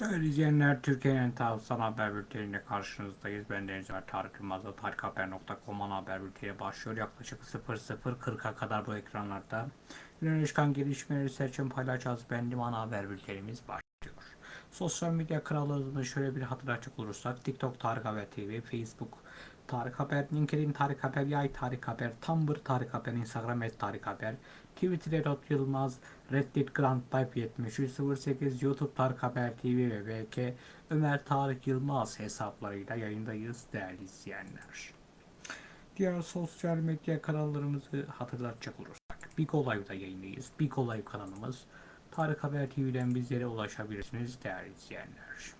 Değerli izleyenler, Türkiye'nin tavsiyen haber bülteniyle karşınızdayız. Ben Deniz Ömer Tarık Yılmaz'da tarikhaber.com ana haber bülteni başlıyor. Yaklaşık 00.40'a kadar bu ekranlarda güne çıkan gelişmeleri seçim paylaşacağız. Benim ana haber bültenimiz başlıyor. Sosyal medya krallığını şöyle bir hatırlatacak olursak TikTok Tarık Haber TV, Facebook Tarık Haber, LinkedIn Tarık Haber, Yay Tarık Haber, Tumblr Tarık Haber, Instagram et Tarık Haber, Twitter Erot Yılmaz, Reddit Grand Life 7308, YouTube Tarık Haber TV ve VK Ömer Tarık Yılmaz hesaplarıyla yayındayız değerli izleyenler. Diğer sosyal medya kanallarımızı hatırlatacak olursak Big Olay'da yayındayız. Big Olay kanalımız Tarık Haber TV'den bizlere ulaşabilirsiniz değerli izleyenler.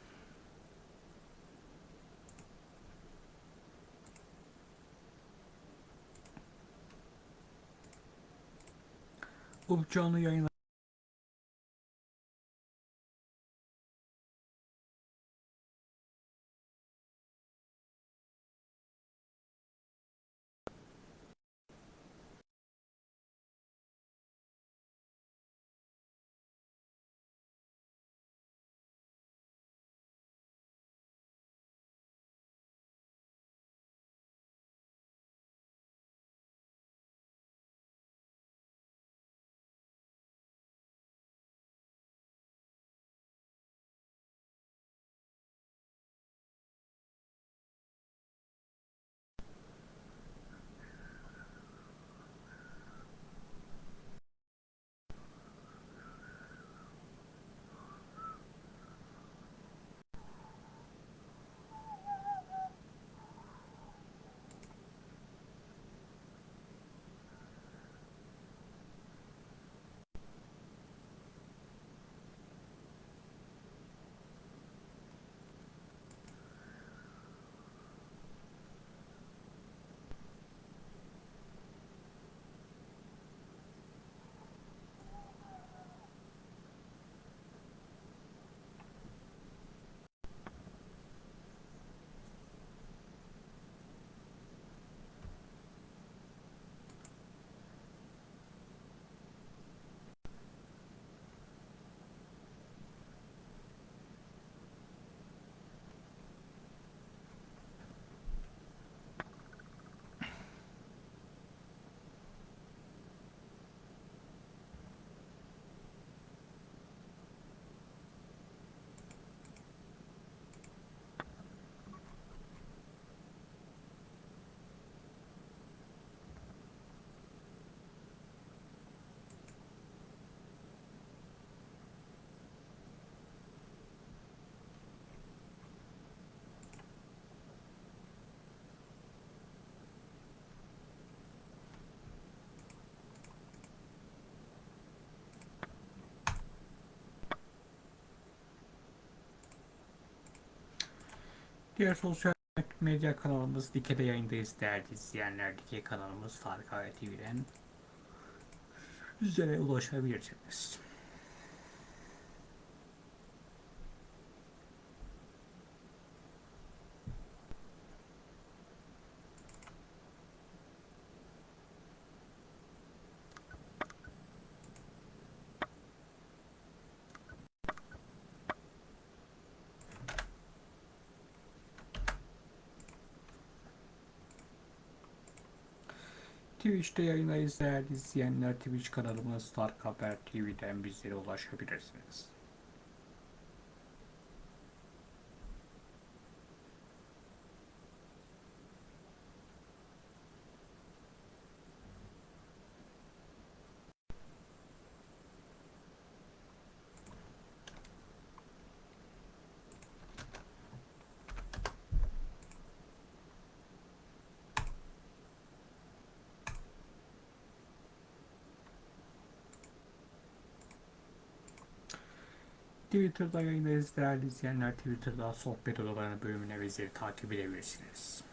Bu canlı yayın Diğer sosyal medya kanalımız Dike'de yayındayız değerli izleyenler. Dike kanalımız Haber TV'den bizlere ulaşabilirsiniz. Twitch'te yayındayız değerli izleyenler. Twitch kanalımız Tarık Haber TV'den bizlere ulaşabilirsiniz. Twitter'da yayındayız değerli izleyenler. Twitter'da sohbet odalarının bölümüne bizleri takip edebilirsiniz.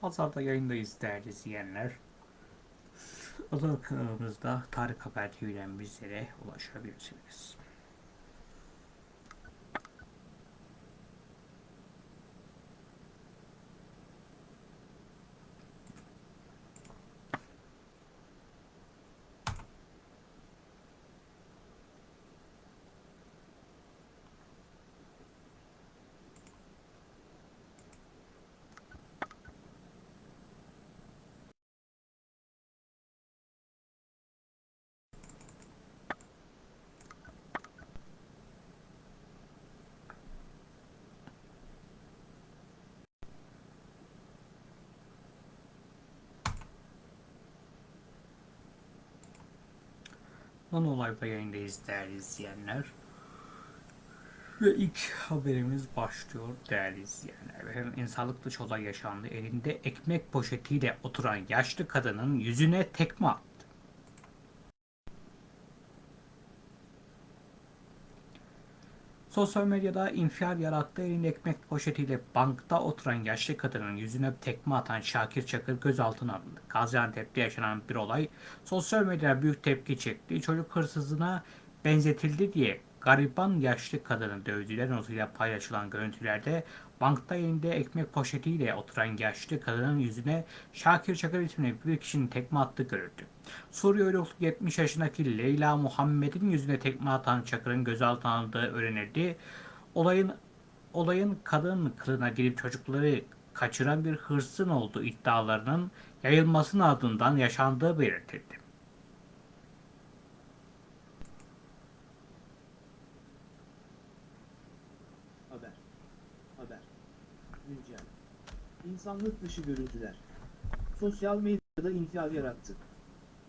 Pazarda yayındayız değerli izleyenler. Özel kanalımızda Tarık Haber TV'den bizlere ulaşabilirsiniz. Nano Live'da yayındayız değerli izleyenler. Ve ilk haberimiz başlıyor değerli izleyenler. İnsanlık dışı olay yaşandı. Elinde ekmek poşetiyle oturan yaşlı kadının yüzüne tekme attı. Sosyal medyada infial yarattı. Elinde ekmek poşetiyle bankta oturan yaşlı kadının yüzüne tekme atan Şakir Çakır gözaltına alındı. Gaziantep'te yaşanan bir olay sosyal medyada büyük tepki çekti. Çocuk hırsızına benzetildi diye gariban yaşlı kadını dövdüler notuyla paylaşılan görüntülerde bankta elinde ekmek poşetiyle oturan yaşlı kadının yüzüne Şakir Çakır isimli bir kişinin tekme attığı görüldü. Suriye uyruklu 70 yaşındaki Leyla Muhammed'in yüzüne tekme atan Çakır'ın gözaltına alındığı öğrenildi. Olayın olayın kadın kılığına girip çocukları kaçıran bir hırsın olduğu iddialarının yayılmasının ardından yaşandığı belirtildi. Haber. Haber. Güncel. İnsanlık dışı görüntüler. Sosyal medyada infial yarattı.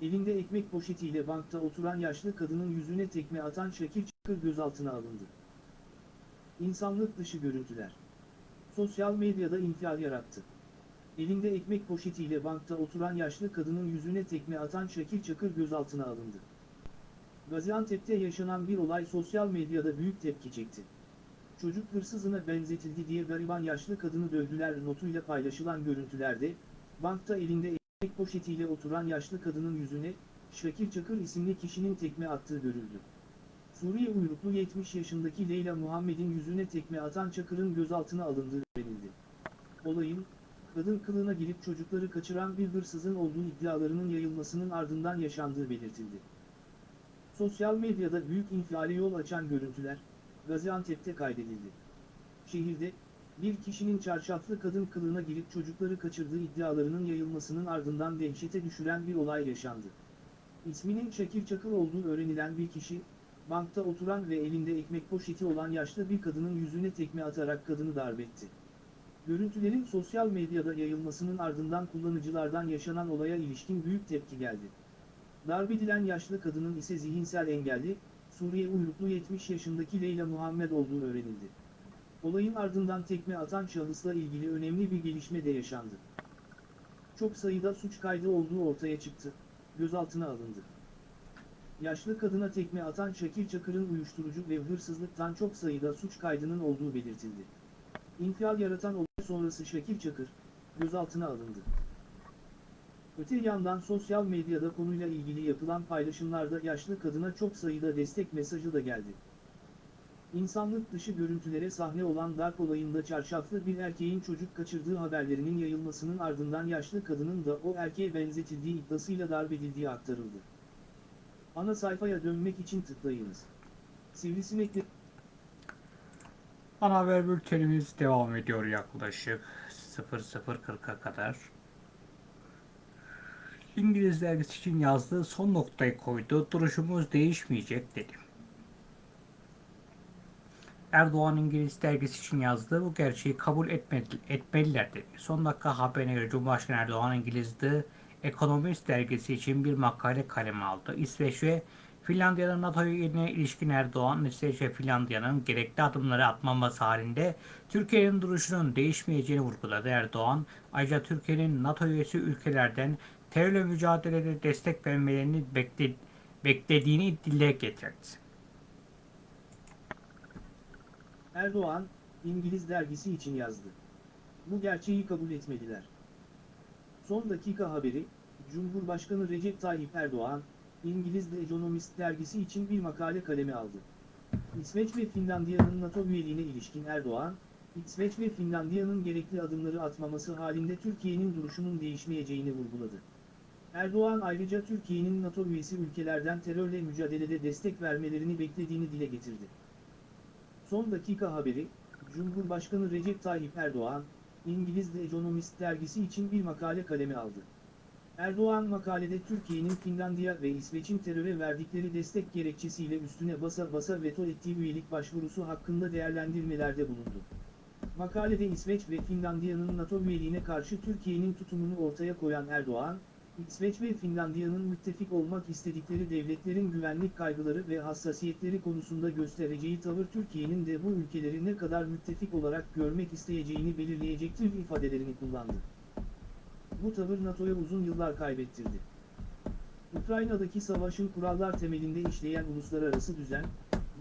Elinde ekmek poşetiyle bankta oturan yaşlı kadının yüzüne tekme atan Şakir Çakır gözaltına alındı. İnsanlık dışı görüntüler. Sosyal medyada infial yarattı. Elinde ekmek poşetiyle bankta oturan yaşlı kadının yüzüne tekme atan Şakir Çakır gözaltına alındı. Gaziantep'te yaşanan bir olay sosyal medyada büyük tepki çekti. Çocuk hırsızına benzetildi diye gariban yaşlı kadını dövdüler notuyla paylaşılan görüntülerde, bankta elinde ekmek poşetiyle oturan yaşlı kadının yüzüne, Şakir Çakır isimli kişinin tekme attığı görüldü. Suriye uyruklu 70 yaşındaki Leyla Muhammed'in yüzüne tekme atan Çakır'ın gözaltına alındığı öğrenildi. Olayın, kadın kılığına girip çocukları kaçıran bir hırsızın olduğu iddialarının yayılmasının ardından yaşandığı belirtildi. Sosyal medyada büyük infiale yol açan görüntüler, Gaziantep'te kaydedildi. Şehirde, bir kişinin çarşaflı kadın kılığına girip çocukları kaçırdığı iddialarının yayılmasının ardından dehşete düşüren bir olay yaşandı. İsminin Şakir Çakır olduğu öğrenilen bir kişi, bankta oturan ve elinde ekmek poşeti olan yaşlı bir kadının yüzüne tekme atarak kadını darbetti. Görüntülerin sosyal medyada yayılmasının ardından kullanıcılardan yaşanan olaya ilişkin büyük tepki geldi. Darbedilen yaşlı kadının ise zihinsel engelli, Suriye uyruklu 70 yaşındaki Leyla Muhammed olduğu öğrenildi. Olayın ardından tekme atan şahısla ilgili önemli bir gelişme de yaşandı. Çok sayıda suç kaydı olduğu ortaya çıktı, gözaltına alındı. Yaşlı kadına tekme atan Şakir Çakır'ın uyuşturucu ve hırsızlıktan çok sayıda suç kaydının olduğu belirtildi. İnfial yaratan olay sonrası Şakir Çakır, gözaltına alındı. Öte yandan sosyal medyada konuyla ilgili yapılan paylaşımlarda yaşlı kadına çok sayıda destek mesajı da geldi. İnsanlık dışı görüntülere sahne olan darp olayında çarşaflı bir erkeğin çocuk kaçırdığı haberlerinin yayılmasının ardından yaşlı kadının da o erkeğe benzetildiği iddiasıyla darp edildiği aktarıldı. Ana sayfaya dönmek için tıklayınız. Sivrisinekli Ana haber bültenimiz devam ediyor yaklaşık 00.40'a kadar. İngiliz dergisi için yazdığı son noktayı koydu. Duruşumuz değişmeyecek dedi. Erdoğan İngiliz dergisi için yazdığı bu gerçeği kabul etmedi, etmeliler dedi. Son dakika haberine göre Cumhurbaşkanı Erdoğan İngiliz'de Economist dergisi için bir makale kaleme aldı. İsveç ve Finlandiya'nın NATO'ya ilişkin Erdoğan, İsveç ve Finlandiya'nın gerekli adımları atmaması halinde Türkiye'nin duruşunun değişmeyeceğini vurguladı Erdoğan. Ayrıca Türkiye'nin NATO üyesi ülkelerden terörle mücadelede destek vermelerini bekle, beklediğini dile getirdi. Erdoğan, İngiliz dergisi için yazdı. Bu gerçeği kabul etmediler. Son dakika haberi, Cumhurbaşkanı Recep Tayyip Erdoğan, İngiliz The Economist dergisi için bir makale kaleme aldı. İsveç ve Finlandiya'nın NATO üyeliğine ilişkin Erdoğan, İsveç ve Finlandiya'nın gerekli adımları atmaması halinde Türkiye'nin duruşunun değişmeyeceğini vurguladı. Erdoğan ayrıca Türkiye'nin NATO üyesi ülkelerden terörle mücadelede destek vermelerini beklediğini dile getirdi. Son dakika haberi, Cumhurbaşkanı Recep Tayyip Erdoğan, İngiliz The Economist dergisi için bir makale kaleme aldı. Erdoğan makalede Türkiye'nin Finlandiya ve İsveç'in teröre verdikleri destek gerekçesiyle üstüne basa basa veto ettiği üyelik başvurusu hakkında değerlendirmelerde bulundu. Makalede İsveç ve Finlandiya'nın NATO üyeliğine karşı Türkiye'nin tutumunu ortaya koyan Erdoğan, İsveç ve Finlandiya'nın müttefik olmak istedikleri devletlerin güvenlik kaygıları ve hassasiyetleri konusunda göstereceği tavır Türkiye'nin de bu ülkeleri ne kadar müttefik olarak görmek isteyeceğini belirleyecektir ifadelerini kullandı. Bu tavır NATO'ya uzun yıllar kaybettirdi. Ukrayna'daki savaşın kurallar temelinde işleyen uluslararası düzen,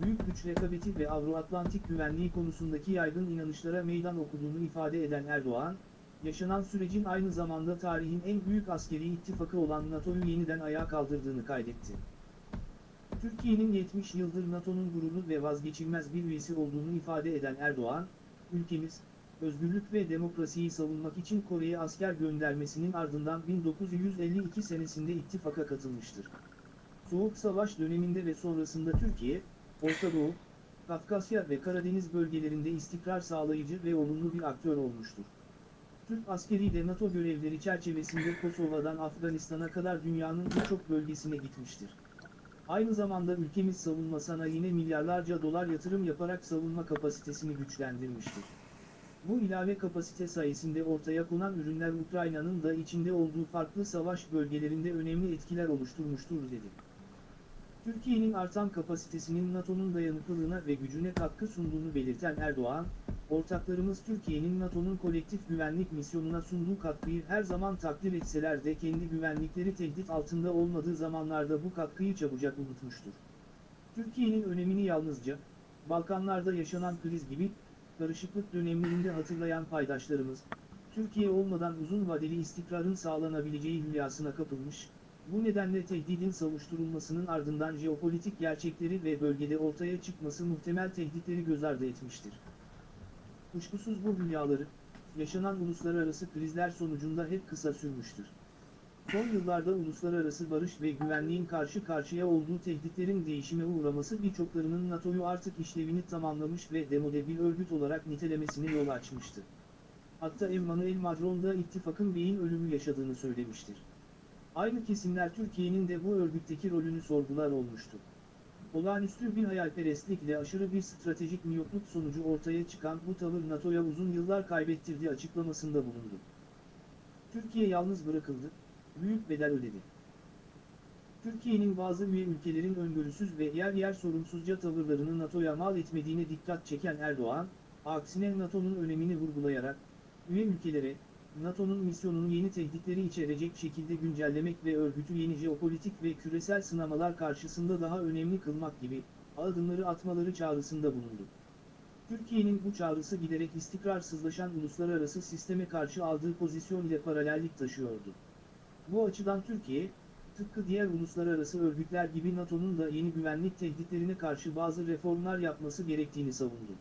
büyük güç rekabeti ve Avro-Atlantik güvenliği konusundaki yaygın inanışlara meydan okuduğunu ifade eden Erdoğan, yaşanan sürecin aynı zamanda tarihin en büyük askeri ittifakı olan NATO'yu yeniden ayağa kaldırdığını kaydetti. Türkiye'nin 70 yıldır NATO'nun gururlu ve vazgeçilmez bir üyesi olduğunu ifade eden Erdoğan, ülkemiz, özgürlük ve demokrasiyi savunmak için Kore'ye asker göndermesinin ardından 1952 senesinde ittifaka katılmıştır. Soğuk Savaş döneminde ve sonrasında Türkiye, Orta Doğu, Kafkasya ve Karadeniz bölgelerinde istikrar sağlayıcı ve olumlu bir aktör olmuştur. Türk askeri de NATO görevleri çerçevesinde Kosova'dan Afganistan'a kadar dünyanın birçok bölgesine gitmiştir. Aynı zamanda ülkemiz savunma sanayine milyarlarca dolar yatırım yaparak savunma kapasitesini güçlendirmiştir. Bu ilave kapasite sayesinde ortaya konan ürünler Ukrayna'nın da içinde olduğu farklı savaş bölgelerinde önemli etkiler oluşturmuştur dedi. Türkiye'nin artan kapasitesinin NATO'nun dayanıklılığına ve gücüne katkı sunduğunu belirten Erdoğan, ortaklarımız Türkiye'nin NATO'nun kolektif güvenlik misyonuna sunduğu katkıyı her zaman takdir etseler de kendi güvenlikleri tehdit altında olmadığı zamanlarda bu katkıyı çabucak unutmuştur. Türkiye'nin önemini yalnızca, Balkanlarda yaşanan kriz gibi, karışıklık dönemlerinde hatırlayan paydaşlarımız, Türkiye olmadan uzun vadeli istikrarın sağlanabileceği hülyasına kapılmış, bu nedenle tehdidin savuşturulmasının ardından jeopolitik gerçekleri ve bölgede ortaya çıkması muhtemel tehditleri göz ardı etmiştir. Kuşkusuz bu hülyaları, yaşanan uluslararası krizler sonucunda hep kısa sürmüştür. Son yıllarda uluslararası barış ve güvenliğin karşı karşıya olduğu tehditlerin değişime uğraması birçoklarının NATO'yu artık işlevini tamamlamış ve demode bir örgüt olarak nitelemesine yol açmıştı. Hatta Emmanuel Macron da ittifakın beyin ölümü yaşadığını söylemiştir. Aynı kesimler Türkiye'nin de bu örgütteki rolünü sorgular olmuştu. Olağanüstü bir hayalperestlikle aşırı bir stratejik miyopluk sonucu ortaya çıkan bu tavır NATO'ya uzun yıllar kaybettirdiği açıklamasında bulundu. Türkiye yalnız bırakıldı, büyük bedel ödedi. Türkiye'nin bazı üye ülkelerin öngörüsüz ve yer yer sorumsuzca tavırlarını NATO'ya mal etmediğine dikkat çeken Erdoğan, aksine NATO'nun önemini vurgulayarak, üye ülkelere, NATO'nun misyonunu yeni tehditleri içerecek şekilde güncellemek ve örgütü yeni jeopolitik ve küresel sınamalar karşısında daha önemli kılmak gibi adımları atmaları çağrısında bulundu. Türkiye'nin bu çağrısı giderek istikrarsızlaşan uluslararası sisteme karşı aldığı pozisyon ile paralellik taşıyordu. Bu açıdan Türkiye, tıpkı diğer uluslararası örgütler gibi NATO'nun da yeni güvenlik tehditlerine karşı bazı reformlar yapması gerektiğini savundu.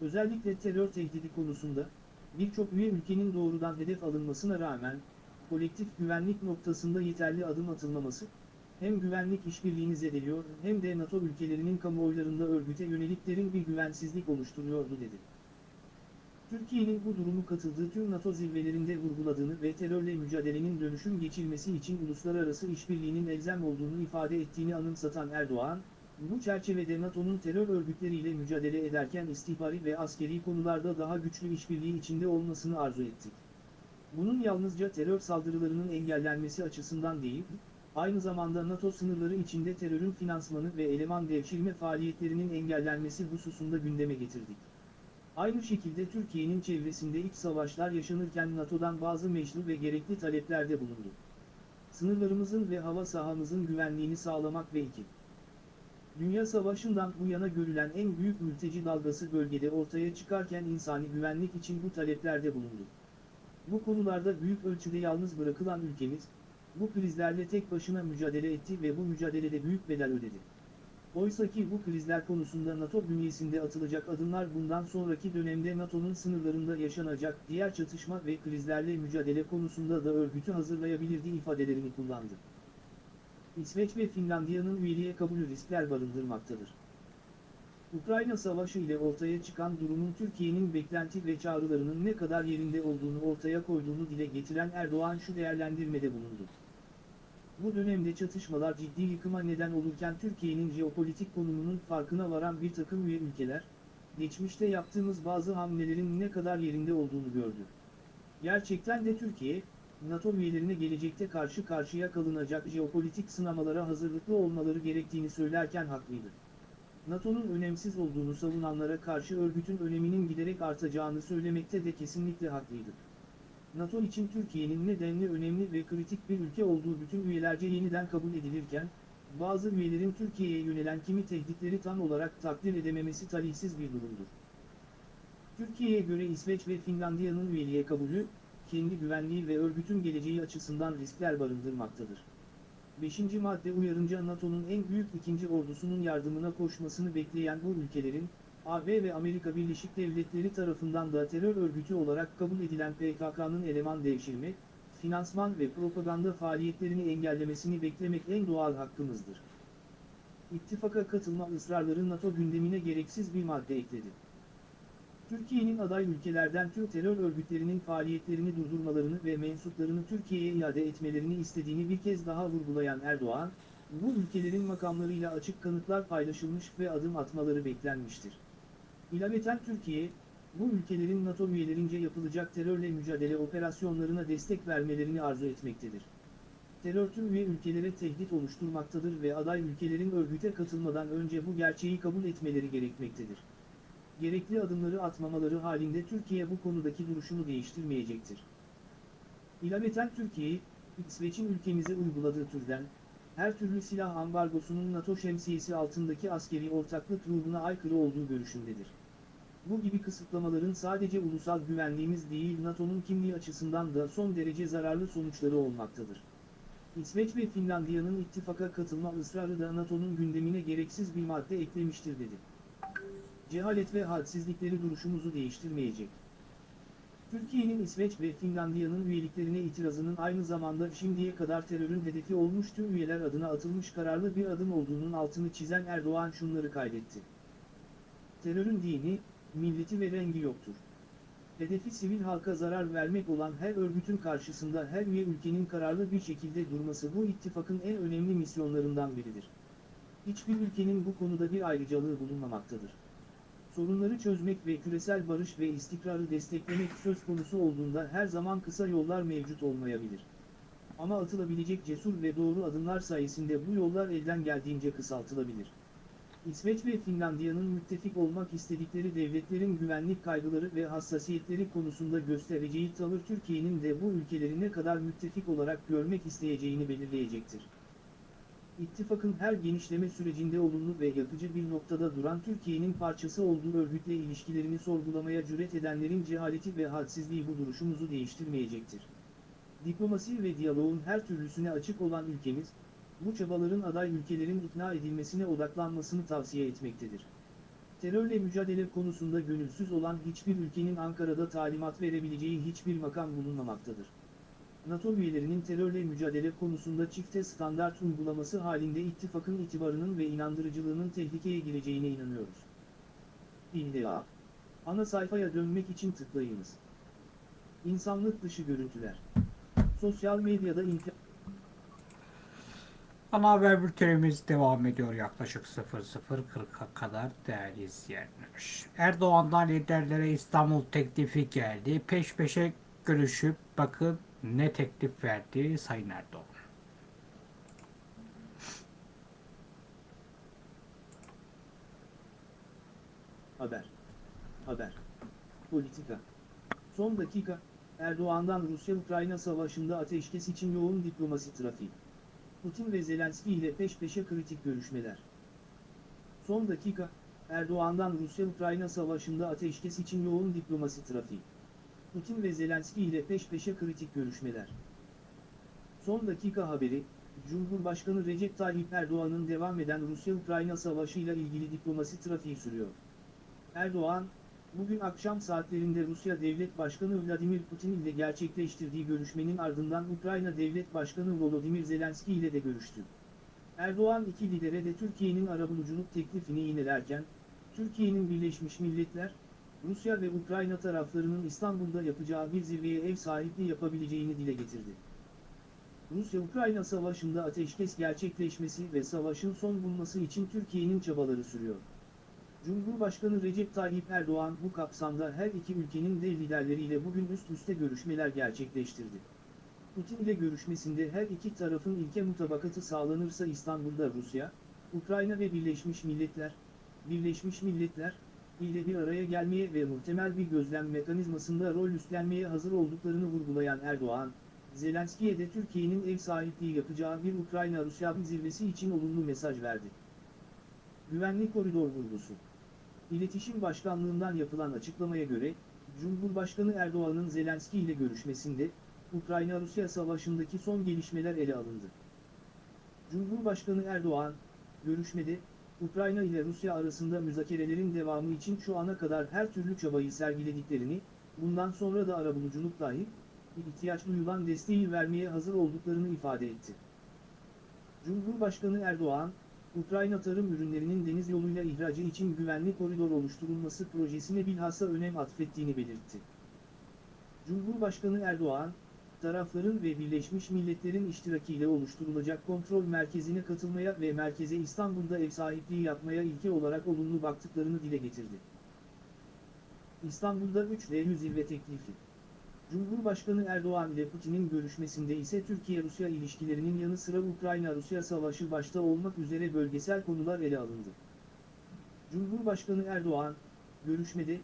Özellikle terör tehdidi konusunda, birçok üye ülkenin doğrudan hedef alınmasına rağmen, kolektif güvenlik noktasında yeterli adım atılmaması, hem güvenlik işbirliğini zedeliyor hem de NATO ülkelerinin kamuoylarında örgüte yönelik derin bir güvensizlik oluşturuyordu dedi. Türkiye'nin bu durumu katıldığı tüm NATO zirvelerinde vurguladığını ve terörle mücadelenin dönüşüm geçilmesi için uluslararası işbirliğinin elzem olduğunu ifade ettiğini anımsatan Erdoğan, bu çerçevede NATO'nun terör örgütleriyle mücadele ederken istihbari ve askeri konularda daha güçlü işbirliği içinde olmasını arzu ettik. Bunun yalnızca terör saldırılarının engellenmesi açısından değil, aynı zamanda NATO sınırları içinde terörün finansmanı ve eleman devşirme faaliyetlerinin engellenmesi hususunda gündeme getirdik. Aynı şekilde Türkiye'nin çevresinde iç savaşlar yaşanırken NATO'dan bazı meşru ve gerekli taleplerde bulundu. Sınırlarımızın ve hava sahamızın güvenliğini sağlamak ve 2. Dünya Savaşı'ndan bu yana görülen en büyük mülteci dalgası bölgede ortaya çıkarken insani güvenlik için bu taleplerde bulundu. Bu konularda büyük ölçüde yalnız bırakılan ülkemiz, bu krizlerle tek başına mücadele etti ve bu mücadelede büyük bedel ödedi. Oysa ki bu krizler konusunda NATO bünyesinde atılacak adımlar bundan sonraki dönemde NATO'nun sınırlarında yaşanacak diğer çatışma ve krizlerle mücadele konusunda da örgütü hazırlayabilirdi ifadelerini kullandı. İsveç ve Finlandiya'nın üyeliğe kabulü riskler barındırmaktadır. Ukrayna Savaşı ile ortaya çıkan durumun Türkiye'nin beklenti ve çağrılarının ne kadar yerinde olduğunu ortaya koyduğunu dile getiren Erdoğan şu değerlendirmede bulundu. Bu dönemde çatışmalar ciddi yıkıma neden olurken Türkiye'nin jeopolitik konumunun farkına varan bir takım üye ülkeler, geçmişte yaptığımız bazı hamlelerin ne kadar yerinde olduğunu gördü. Gerçekten de Türkiye, NATO üyelerine gelecekte karşı karşıya kalınacak jeopolitik sınamalara hazırlıklı olmaları gerektiğini söylerken haklıydı. NATO'nun önemsiz olduğunu savunanlara karşı örgütün öneminin giderek artacağını söylemekte de kesinlikle haklıydı. NATO için Türkiye'nin nedenli önemli ve kritik bir ülke olduğu bütün üyelerce yeniden kabul edilirken, bazı üyelerin Türkiye'ye yönelen kimi tehditleri tam olarak takdir edememesi talihsiz bir durumdur. Türkiye'ye göre İsveç ve Finlandiya'nın üyeliğe kabulü, kendi güvenliği ve örgütün geleceği açısından riskler barındırmaktadır. 5. madde uyarınca NATO'nun en büyük ikinci ordusunun yardımına koşmasını bekleyen bu ülkelerin, AB ve Amerika Birleşik Devletleri tarafından da terör örgütü olarak kabul edilen PKK'nın eleman devşirme, finansman ve propaganda faaliyetlerini engellemesini beklemek en doğal hakkımızdır. İttifaka katılma ısrarları NATO gündemine gereksiz bir madde ekledi. Türkiye'nin aday ülkelerden tüm terör örgütlerinin faaliyetlerini durdurmalarını ve mensuplarını Türkiye'ye iade etmelerini istediğini bir kez daha vurgulayan Erdoğan, bu ülkelerin makamlarıyla açık kanıtlar paylaşılmış ve adım atmaları beklenmiştir. İlaveten Türkiye, bu ülkelerin NATO üyelerince yapılacak terörle mücadele operasyonlarına destek vermelerini arzu etmektedir. Terör tüm üye ülkelere tehdit oluşturmaktadır ve aday ülkelerin örgüte katılmadan önce bu gerçeği kabul etmeleri gerekmektedir. Gerekli adımları atmamaları halinde Türkiye bu konudaki duruşunu değiştirmeyecektir. İlaveten Türkiye, İsveç'in ülkemize uyguladığı türden, her türlü silah ambargosunun NATO şemsiyesi altındaki askeri ortaklık ruhuna aykırı olduğu görüşündedir. Bu gibi kısıtlamaların sadece ulusal güvenliğimiz değil NATO'nun kimliği açısından da son derece zararlı sonuçları olmaktadır. İsveç ve Finlandiya'nın ittifaka katılma ısrarı da NATO'nun gündemine gereksiz bir madde eklemiştir dedi. Cehalet ve hadsizlikleri duruşumuzu değiştirmeyecek. Türkiye'nin İsveç ve Finlandiya'nın üyeliklerine itirazının aynı zamanda şimdiye kadar terörün hedefi olmuş tüm üyeler adına atılmış kararlı bir adım olduğunun altını çizen Erdoğan şunları kaydetti. Terörün dini, milleti ve rengi yoktur. Hedefi sivil halka zarar vermek olan her örgütün karşısında her üye ülkenin kararlı bir şekilde durması bu ittifakın en önemli misyonlarından biridir. Hiçbir ülkenin bu konuda bir ayrıcalığı bulunmamaktadır. Sorunları çözmek ve küresel barış ve istikrarı desteklemek söz konusu olduğunda her zaman kısa yollar mevcut olmayabilir. Ama atılabilecek cesur ve doğru adımlar sayesinde bu yollar elden geldiğince kısaltılabilir. İsveç ve Finlandiya'nın müttefik olmak istedikleri devletlerin güvenlik kaygıları ve hassasiyetleri konusunda göstereceği tavır Türkiye'nin de bu ülkeleri ne kadar müttefik olarak görmek isteyeceğini belirleyecektir. İttifakın her genişleme sürecinde olumlu ve yapıcı bir noktada duran Türkiye'nin parçası olduğu örgütle ilişkilerini sorgulamaya cüret edenlerin cehaleti ve hadsizliği bu duruşumuzu değiştirmeyecektir. Diplomasi ve diyaloğun her türlüsüne açık olan ülkemiz, bu çabaların aday ülkelerin ikna edilmesine odaklanmasını tavsiye etmektedir. Terörle mücadele konusunda gönülsüz olan hiçbir ülkenin Ankara'da talimat verebileceği hiçbir makam bulunmamaktadır. NATO üyelerinin terörle mücadele konusunda çifte standart uygulaması halinde ittifakın itibarının ve inandırıcılığının tehlikeye gireceğine inanıyoruz. İlla. Ana sayfaya dönmek için tıklayınız. İnsanlık dışı görüntüler. Sosyal medyada inter... Ana haber bültenimiz devam ediyor yaklaşık 00.40'a kadar değerli izleyenler. Erdoğan'dan liderlere İstanbul teklifi geldi. Peş peşe görüşüp bakın ne teklif verdi Sayın Erdoğan. Haber. Haber. Politika. Son dakika, Erdoğan'dan Rusya-Ukrayna savaşında ateşkes için yoğun diplomasi trafiği. Putin ve Zelenski ile peş peşe kritik görüşmeler. Son dakika, Erdoğan'dan Rusya-Ukrayna savaşında ateşkes için yoğun diplomasi trafiği. Putin ve Zelenski ile peş peşe kritik görüşmeler. Son dakika haberi, Cumhurbaşkanı Recep Tayyip Erdoğan'ın devam eden Rusya-Ukrayna savaşıyla ilgili diplomasi trafiği sürüyor. Erdoğan, bugün akşam saatlerinde Rusya Devlet Başkanı Vladimir Putin ile gerçekleştirdiği görüşmenin ardından Ukrayna Devlet Başkanı Volodymyr Zelenski ile de görüştü. Erdoğan iki lidere de Türkiye'nin arabuluculuk teklifini yinelerken, Türkiye'nin Birleşmiş Milletler, Rusya ve Ukrayna taraflarının İstanbul'da yapacağı bir zirveye ev sahipliği yapabileceğini dile getirdi. Rusya-Ukrayna savaşında ateşkes gerçekleşmesi ve savaşın son bulması için Türkiye'nin çabaları sürüyor. Cumhurbaşkanı Recep Tayyip Erdoğan bu kapsamda her iki ülkenin dev liderleriyle bugün üst üste görüşmeler gerçekleştirdi. Putin ile görüşmesinde her iki tarafın ilke mutabakatı sağlanırsa İstanbul'da Rusya, Ukrayna ve Birleşmiş Milletler, Birleşmiş Milletler, ile bir araya gelmeye ve muhtemel bir gözlem mekanizmasında rol üstlenmeye hazır olduklarını vurgulayan Erdoğan, Zelenski'ye de Türkiye'nin ev sahipliği yapacağı bir Ukrayna-Rusya zirvesi için olumlu mesaj verdi. Güvenlik koridor vurgusu. İletişim Başkanlığından yapılan açıklamaya göre, Cumhurbaşkanı Erdoğan'ın Zelenski ile görüşmesinde, Ukrayna-Rusya savaşındaki son gelişmeler ele alındı. Cumhurbaşkanı Erdoğan, görüşmede, Ukrayna ile Rusya arasında müzakerelerin devamı için şu ana kadar her türlü çabayı sergilediklerini, bundan sonra da arabuluculuk dahil, ihtiyaç duyulan desteği vermeye hazır olduklarını ifade etti. Cumhurbaşkanı Erdoğan, Ukrayna tarım ürünlerinin deniz yoluyla ihracı için güvenli koridor oluşturulması projesine bilhassa önem atfettiğini belirtti. Cumhurbaşkanı Erdoğan, tarafların ve Birleşmiş Milletler'in iştirakiyle oluşturulacak kontrol merkezine katılmaya ve merkeze İstanbul'da ev sahipliği yapmaya ilke olarak olumlu baktıklarını dile getirdi. İstanbul'da 3D zirve teklifi. Cumhurbaşkanı Erdoğan ile Putin'in görüşmesinde ise Türkiye-Rusya ilişkilerinin yanı sıra Ukrayna-Rusya savaşı başta olmak üzere bölgesel konular ele alındı. Cumhurbaşkanı Erdoğan, görüşmede,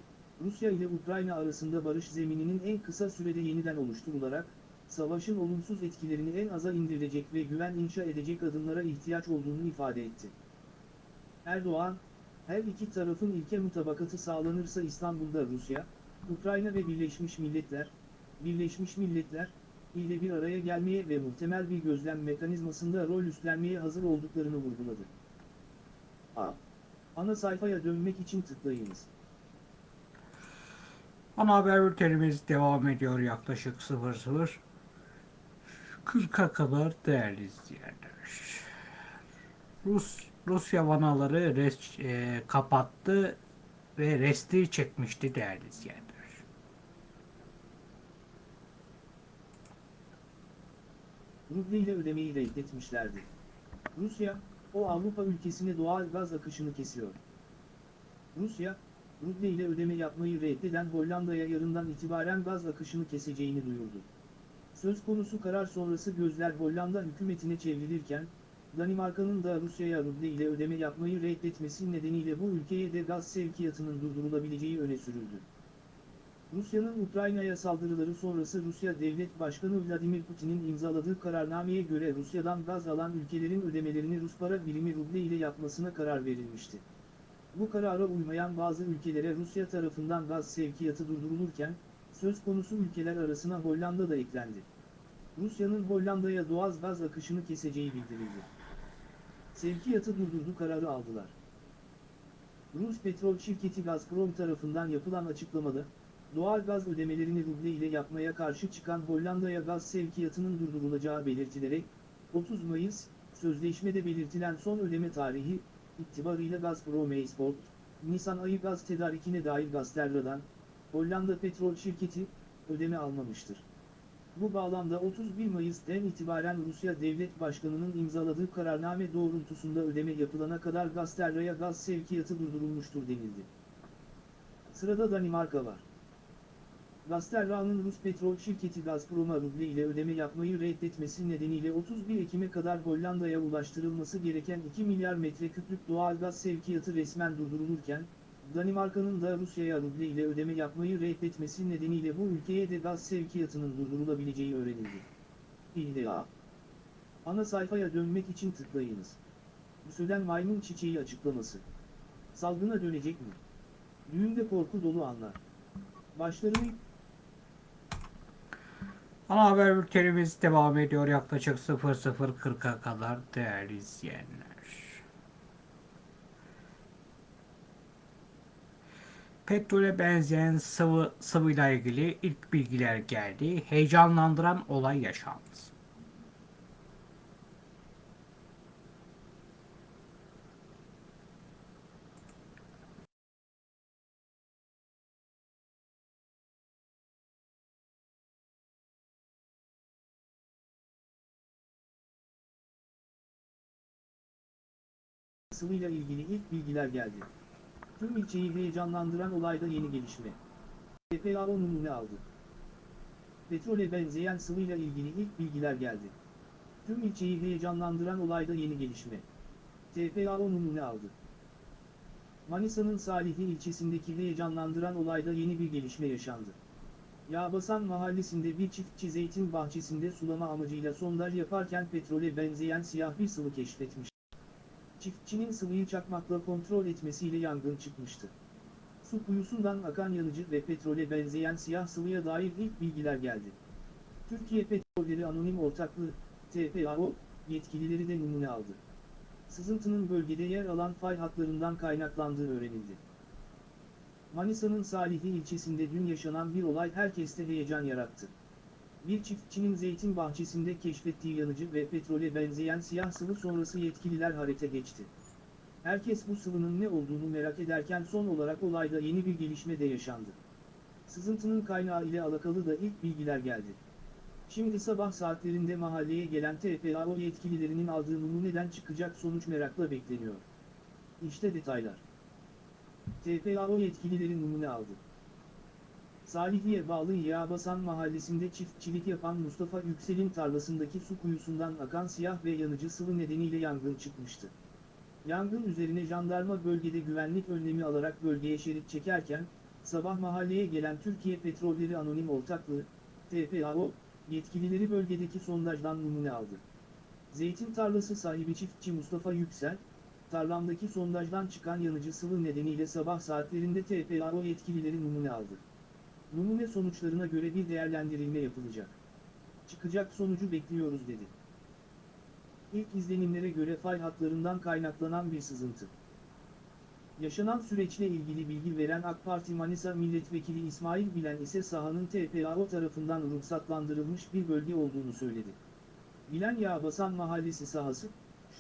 Rusya ile Ukrayna arasında barış zemininin en kısa sürede yeniden oluşturularak, savaşın olumsuz etkilerini en aza indirecek ve güven inşa edecek adımlara ihtiyaç olduğunu ifade etti. Erdoğan, her iki tarafın ilke mutabakatı sağlanırsa İstanbul'da Rusya, Ukrayna ve Birleşmiş Milletler, Birleşmiş Milletler, ile bir araya gelmeye ve muhtemel bir gözlem mekanizmasında rol üstlenmeye hazır olduklarını vurguladı. A. Ana sayfaya dönmek için tıklayınız. Ana haber bültenimiz devam ediyor yaklaşık 00 40'a kadar değerli izleyenler. Rus Rusya vanaları res, e, kapattı ve resti çekmişti değerli izleyenler. Ruble ile ödemeyi reddetmişlerdi. Rusya, o Avrupa ülkesine doğal gaz akışını kesiyor. Rusya, ruble ile ödeme yapmayı reddeden Hollanda'ya yarından itibaren gaz akışını keseceğini duyurdu. Söz konusu karar sonrası gözler Hollanda hükümetine çevrilirken, Danimarka'nın da Rusya'ya ruble ile ödeme yapmayı reddetmesi nedeniyle bu ülkeye de gaz sevkiyatının durdurulabileceği öne sürüldü. Rusya'nın Ukrayna'ya saldırıları sonrası Rusya Devlet Başkanı Vladimir Putin'in imzaladığı kararnameye göre Rusya'dan gaz alan ülkelerin ödemelerini Rus para birimi ruble ile yapmasına karar verilmişti. Bu karara uymayan bazı ülkelere Rusya tarafından gaz sevkiyatı durdurulurken, söz konusu ülkeler arasına Hollanda da eklendi. Rusya'nın Hollanda'ya doğal gaz akışını keseceği bildirildi. Sevkiyatı durdurdu kararı aldılar. Rus petrol şirketi Gazprom tarafından yapılan açıklamada, doğal gaz ödemelerini ruble ile yapmaya karşı çıkan Hollanda'ya gaz sevkiyatının durdurulacağı belirtilerek, 30 Mayıs, sözleşmede belirtilen son ödeme tarihi, itibarıyla Gazprom Export, Nisan ayı gaz tedarikine dair Gazterra'dan, Hollanda Petrol Şirketi, ödeme almamıştır. Bu bağlamda 31 Mayıs'ten itibaren Rusya Devlet Başkanı'nın imzaladığı kararname doğrultusunda ödeme yapılana kadar Gazterra'ya gaz sevkiyatı durdurulmuştur denildi. Sırada Danimarka var. Gazterra'nın Rus petrol şirketi Gazprom'a ruble ile ödeme yapmayı reddetmesi nedeniyle 31 Ekim'e kadar Hollanda'ya ulaştırılması gereken 2 milyar metreküplük doğal gaz sevkiyatı resmen durdurulurken, Danimarka'nın da Rusya'ya ruble ile ödeme yapmayı reddetmesi nedeniyle bu ülkeye de gaz sevkiyatının durdurulabileceği öğrenildi. İlla. Ana sayfaya dönmek için tıklayınız. Büsöden maymun çiçeği açıklaması. Salgına dönecek mi? Düğünde korku dolu anlar. Başlarını Ana haber bültenimiz devam ediyor yaklaşık 00.40'a kadar değerli izleyenler. Petrole benzeyen sıvı sıvıyla ilgili ilk bilgiler geldi. Heyecanlandıran olay yaşandı. sıvıyla ilgili ilk bilgiler geldi. Tüm ilçeyi heyecanlandıran olayda yeni gelişme. TPAO numune aldı. Petrole benzeyen sıvıyla ilgili ilk bilgiler geldi. Tüm ilçeyi heyecanlandıran olayda yeni gelişme. TPAO numune aldı. Manisa'nın Salihli ilçesindeki heyecanlandıran olayda yeni bir gelişme yaşandı. Yağbasan mahallesinde bir çiftçi zeytin bahçesinde sulama amacıyla sondaj yaparken petrole benzeyen siyah bir sıvı keşfetmiş. Çiftçinin sıvıyı çakmakla kontrol etmesiyle yangın çıkmıştı. Su kuyusundan akan yanıcı ve petrole benzeyen siyah sıvıya dair ilk bilgiler geldi. Türkiye Petrolleri Anonim Ortaklığı, TPAO, yetkilileri de numune aldı. Sızıntının bölgede yer alan fay hatlarından kaynaklandığı öğrenildi. Manisa'nın Salihli ilçesinde dün yaşanan bir olay herkeste heyecan yarattı. Bir çiftçinin zeytin bahçesinde keşfettiği yanıcı ve petrole benzeyen siyah sıvı sonrası yetkililer harekete geçti. Herkes bu sıvının ne olduğunu merak ederken son olarak olayda yeni bir gelişme de yaşandı. Sızıntının kaynağı ile alakalı da ilk bilgiler geldi. Şimdi sabah saatlerinde mahalleye gelen TPAO yetkililerinin aldığı numuneden çıkacak sonuç merakla bekleniyor. İşte detaylar. TPAO yetkilileri numune aldı. Salihli'ye bağlı Yağbasan mahallesinde çiftçilik yapan Mustafa Yüksel'in tarlasındaki su kuyusundan akan siyah ve yanıcı sıvı nedeniyle yangın çıkmıştı. Yangın üzerine jandarma bölgede güvenlik önlemi alarak bölgeye şerit çekerken, sabah mahalleye gelen Türkiye Petrolleri Anonim Ortaklığı, TPAO, yetkilileri bölgedeki sondajdan numune aldı. Zeytin tarlası sahibi çiftçi Mustafa Yüksel, tarlamdaki sondajdan çıkan yanıcı sıvı nedeniyle sabah saatlerinde TPAO yetkilileri numune aldı. Numune sonuçlarına göre bir değerlendirilme yapılacak. Çıkacak sonucu bekliyoruz dedi. İlk izlenimlere göre fay hatlarından kaynaklanan bir sızıntı. Yaşanan süreçle ilgili bilgi veren AK Parti Manisa Milletvekili İsmail Bilen ise sahanın TPAO tarafından ruhsatlandırılmış bir bölge olduğunu söyledi. Bilen Yağbasan Mahallesi sahası,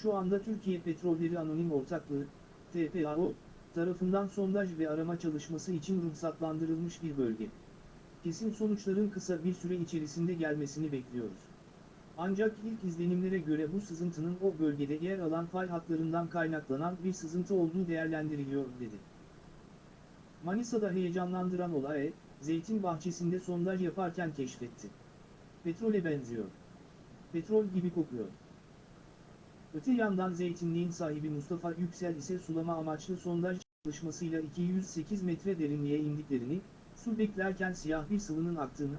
şu anda Türkiye Petrolleri Anonim Ortaklığı, TPAO, tarafından sondaj ve arama çalışması için ruhsatlandırılmış bir bölge. Kesin sonuçların kısa bir süre içerisinde gelmesini bekliyoruz. Ancak ilk izlenimlere göre bu sızıntının o bölgede yer alan fay hatlarından kaynaklanan bir sızıntı olduğu değerlendiriliyor dedi. Manisa'da heyecanlandıran olay, zeytin bahçesinde sondaj yaparken keşfetti. Petrole benziyor. Petrol gibi kokuyor. Öte yandan zeytinliğin sahibi Mustafa Yüksel ise sulama amaçlı sondaj çalışmasıyla 208 metre derinliğe indiklerini, su beklerken siyah bir sıvının aktığını,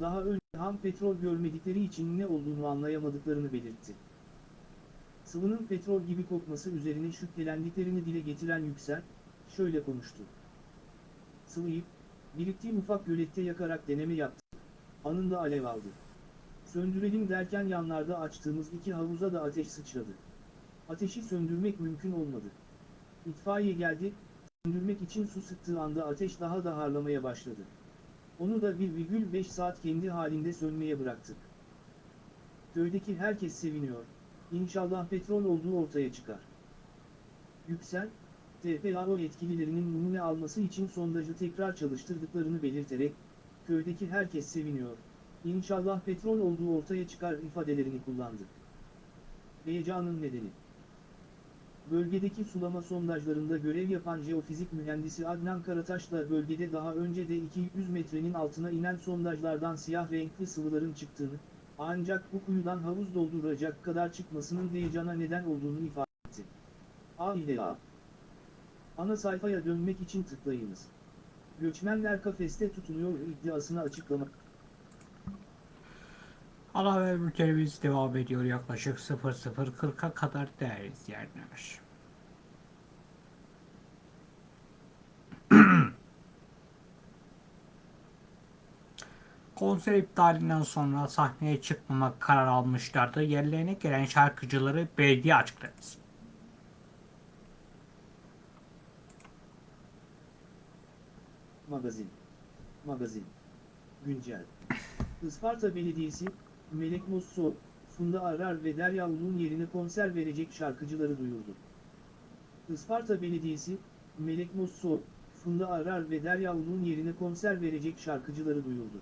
daha önce ham petrol görmedikleri için ne olduğunu anlayamadıklarını belirtti. Sıvının petrol gibi kokması üzerine şüphelendiklerini dile getiren Yüksel, şöyle konuştu. Sıvıyı, biriktiğim ufak gölette yakarak deneme yaptık, anında alev aldı. Söndürelim derken yanlarda açtığımız iki havuza da ateş sıçradı. Ateşi söndürmek mümkün olmadı. İtfaiye geldi, söndürmek için su sıktığı anda ateş daha da harlamaya başladı. Onu da 1,5 saat kendi halinde sönmeye bıraktık. Köydeki herkes seviniyor. İnşallah petrol olduğu ortaya çıkar. Yüksel, TPAO yetkililerinin numune alması için sondajı tekrar çalıştırdıklarını belirterek, köydeki herkes seviniyor. İnşallah petrol olduğu ortaya çıkar ifadelerini kullandı. Heyecanın nedeni Bölgedeki sulama sondajlarında görev yapan jeofizik mühendisi Adnan Karataş'la bölgede daha önce de 200 metrenin altına inen sondajlardan siyah renkli sıvıların çıktığını, ancak bu kuyudan havuz dolduracak kadar çıkmasının heyecana neden olduğunu ifade etti. A ile A. Ana sayfaya dönmek için tıklayınız. Göçmenler kafeste tutunuyor iddiasını açıklamak. Ana haber bültenimiz devam ediyor yaklaşık 00.40'a kadar değerli izleyenler. Konser iptalinden sonra sahneye çıkmama karar almışlardı. Yerlerine gelen şarkıcıları belediye açıkladı. Magazin. Magazin. Güncel. Isparta Belediyesi, Melek Mosso, Funda Arar ve Derya Ulu'nun yerine konser verecek şarkıcıları duyurdu. Isparta Belediyesi, Melek Mosso, Funda Arar ve Derya Ulu'nun yerine konser verecek şarkıcıları duyurdu.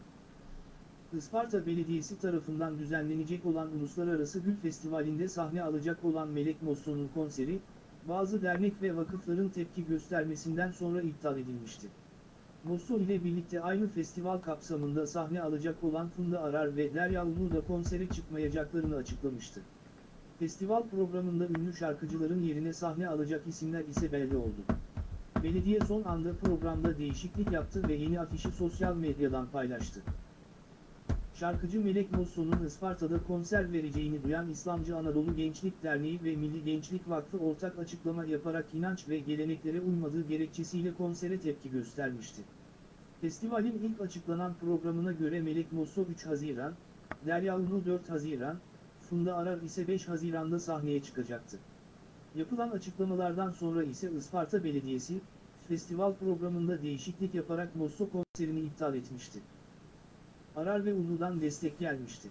Isparta Belediyesi tarafından düzenlenecek olan Uluslararası Gül Festivali'nde sahne alacak olan Melek Mosso'nun konseri, bazı dernek ve vakıfların tepki göstermesinden sonra iptal edilmişti. Mosso ile birlikte aynı festival kapsamında sahne alacak olan Funda Arar ve Derya Ulu da konsere çıkmayacaklarını açıklamıştı. Festival programında ünlü şarkıcıların yerine sahne alacak isimler ise belli oldu. Belediye son anda programda değişiklik yaptı ve yeni afişi sosyal medyadan paylaştı. Şarkıcı Melek Mosso'nun Isparta'da konser vereceğini duyan İslamcı Anadolu Gençlik Derneği ve Milli Gençlik Vakfı ortak açıklama yaparak inanç ve geleneklere uymadığı gerekçesiyle konsere tepki göstermişti. Festivalin ilk açıklanan programına göre Melek Mosso 3 Haziran, Derya Ulu 4 Haziran, Funda Arar ise 5 Haziran'da sahneye çıkacaktı. Yapılan açıklamalardan sonra ise Isparta Belediyesi, festival programında değişiklik yaparak Mosso konserini iptal etmişti. Arar ve Ulu'dan destek gelmişti.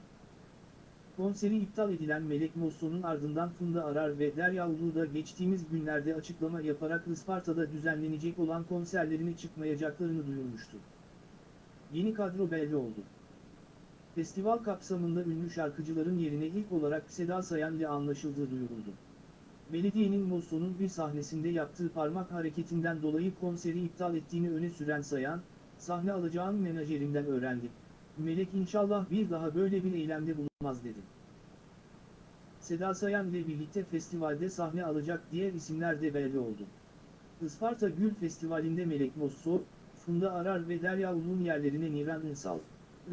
Konseri iptal edilen Melek Mosso'nun ardından Funda Arar ve Derya Ulu da geçtiğimiz günlerde açıklama yaparak Isparta'da düzenlenecek olan konserlerine çıkmayacaklarını duyurmuştu. Yeni kadro belli oldu. Festival kapsamında ünlü şarkıcıların yerine ilk olarak Seda Sayan ile anlaşıldığı duyuruldu. Belediyenin Mosso'nun bir sahnesinde yaptığı parmak hareketinden dolayı konseri iptal ettiğini öne süren Sayan, sahne alacağın menajerinden öğrendim. Melek inşallah bir daha böyle bir eylemde bulunmaz dedi. Seda Sayan ile birlikte festivalde sahne alacak diğer isimler de belli oldu. Isparta Gül Festivali'nde Melek Mosso, Funda Arar ve Derya Ulu'nun yerlerine Niran Ünsal,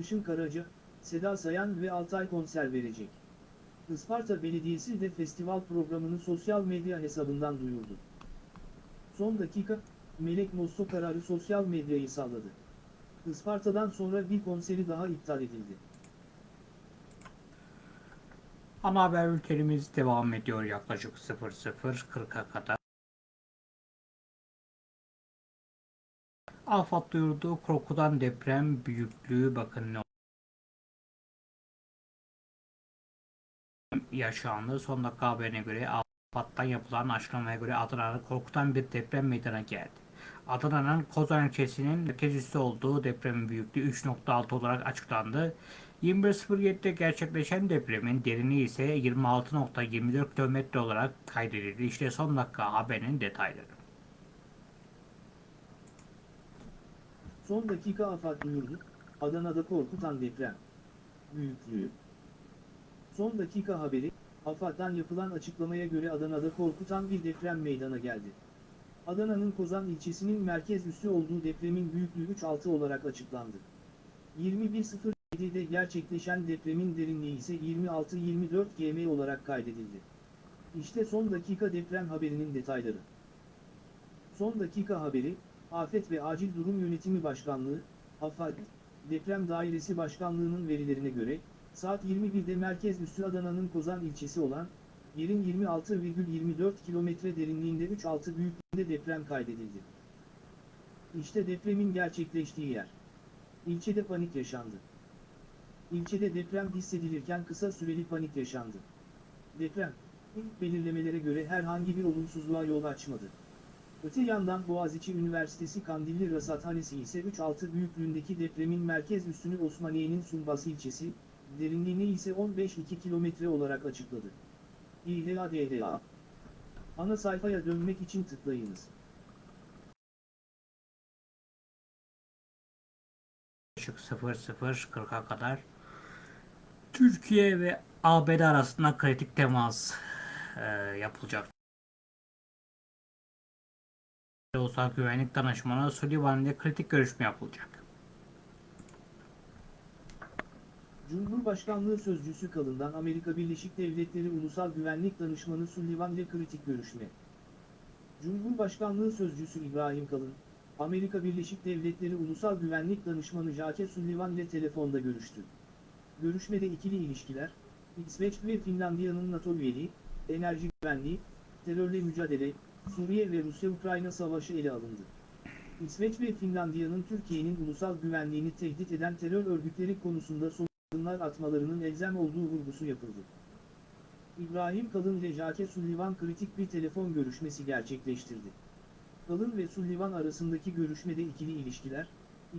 Işın Karaca, Seda Sayan ve Altay konser verecek. Isparta Belediyesi de festival programını sosyal medya hesabından duyurdu. Son dakika, Melek Mosso kararı sosyal medyayı salladı. Isparta'dan sonra bir konseri daha iptal edildi. Ana haber ülkelerimiz devam ediyor yaklaşık 00.40'a kadar. AFAD duyurdu korkudan deprem büyüklüğü bakın ne yaşandı. Son dakika haberine göre AFAD'dan yapılan açıklamaya göre Adana'da korkutan bir deprem meydana geldi. Adana'nın Kozan ilçesinin merkez üssü olduğu depremin büyüklüğü 3.6 olarak açıklandı. 21.07'de gerçekleşen depremin derinliği ise 26.24 km olarak kaydedildi. İşte son dakika haberinin detayları. Son dakika afat duyurdu, Adana'da korkutan deprem. Büyüklüğü. Son dakika haberi, AFAD'dan yapılan açıklamaya göre Adana'da korkutan bir deprem meydana geldi. Adana'nın Kozan ilçesinin merkez üssü olduğu depremin büyüklüğü 3.6 olarak açıklandı. 21.07'de gerçekleşen depremin derinliği ise 26-24 gm olarak kaydedildi. İşte son dakika deprem haberinin detayları. Son dakika haberi, Afet ve Acil Durum Yönetimi Başkanlığı, AFAD, Deprem Dairesi Başkanlığı'nın verilerine göre, saat 21'de merkez üssü Adana'nın Kozan ilçesi olan, yerin 26,24 kilometre derinliğinde 3.6 büyüklüğünde deprem kaydedildi. İşte depremin gerçekleştiği yer. İlçede panik yaşandı. İlçede deprem hissedilirken kısa süreli panik yaşandı. Deprem, ilk belirlemelere göre herhangi bir olumsuzluğa yol açmadı. Öte yandan Boğaziçi Üniversitesi Kandilli Rasathanesi ise 3.6 büyüklüğündeki depremin merkez üssünü Osmaniye'nin Sumbas ilçesi, derinliğini ise 15-2 kilometre olarak açıkladı. İHADHA Ana sayfaya dönmek için tıklayınız. Yaklaşık 00.40'a kadar Türkiye ve ABD arasında kritik temas e, yapılacak. Ulusal Güvenlik Danışmanı Sullivan ile kritik görüşme yapılacak. Cumhurbaşkanlığı Sözcüsü Kalın'dan Amerika Birleşik Devletleri Ulusal Güvenlik Danışmanı Sullivan ile kritik görüşme. Cumhurbaşkanlığı Sözcüsü İbrahim Kalın, Amerika Birleşik Devletleri Ulusal Güvenlik Danışmanı Jake Sullivan ile telefonda görüştü. Görüşmede ikili ilişkiler, İsveç ve Finlandiya'nın NATO üyeliği, enerji güvenliği, terörle mücadele, Suriye ve Rusya-Ukrayna savaşı ele alındı. İsveç ve Finlandiya'nın Türkiye'nin ulusal güvenliğini tehdit eden terör örgütleri konusunda somut adımlar atmalarının elzem olduğu vurgusu yapıldı. İbrahim Kalın ile Jake Sullivan kritik bir telefon görüşmesi gerçekleştirdi. Kalın ve Sullivan arasındaki görüşmede ikili ilişkiler,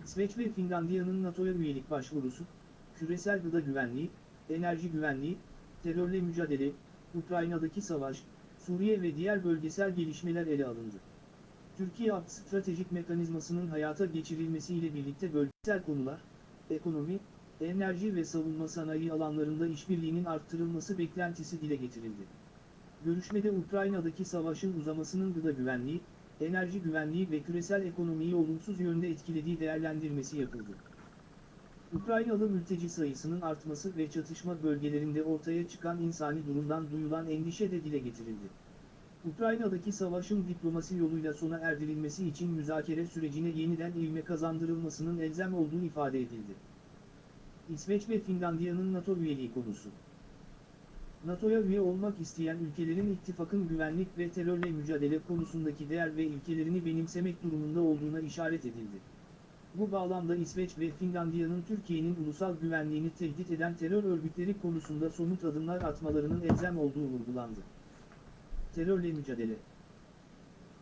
İsveç ve Finlandiya'nın NATO'ya üyelik başvurusu, küresel gıda güvenliği, enerji güvenliği, terörle mücadele, Ukrayna'daki savaş, Suriye ve diğer bölgesel gelişmeler ele alındı. Türkiye APS stratejik mekanizmasının hayata geçirilmesiyle birlikte bölgesel konular, ekonomi, enerji ve savunma sanayi alanlarında işbirliğinin arttırılması beklentisi dile getirildi. Görüşmede Ukrayna'daki savaşın uzamasının gıda güvenliği, enerji güvenliği ve küresel ekonomiyi olumsuz yönde etkilediği değerlendirmesi yapıldı. Ukraynalı mülteci sayısının artması ve çatışma bölgelerinde ortaya çıkan insani durumdan duyulan endişe de dile getirildi. Ukrayna'daki savaşın diplomasi yoluyla sona erdirilmesi için müzakere sürecine yeniden ivme kazandırılmasının elzem olduğu ifade edildi. İsveç ve Finlandiya'nın NATO üyeliği konusu. NATO'ya üye olmak isteyen ülkelerin ittifakın güvenlik ve terörle mücadele konusundaki değer ve ilkelerini benimsemek durumunda olduğuna işaret edildi. Bu bağlamda İsveç ve Finlandiya'nın Türkiye'nin ulusal güvenliğini tehdit eden terör örgütleri konusunda somut adımlar atmalarının elzem olduğu vurgulandı. Terörle mücadele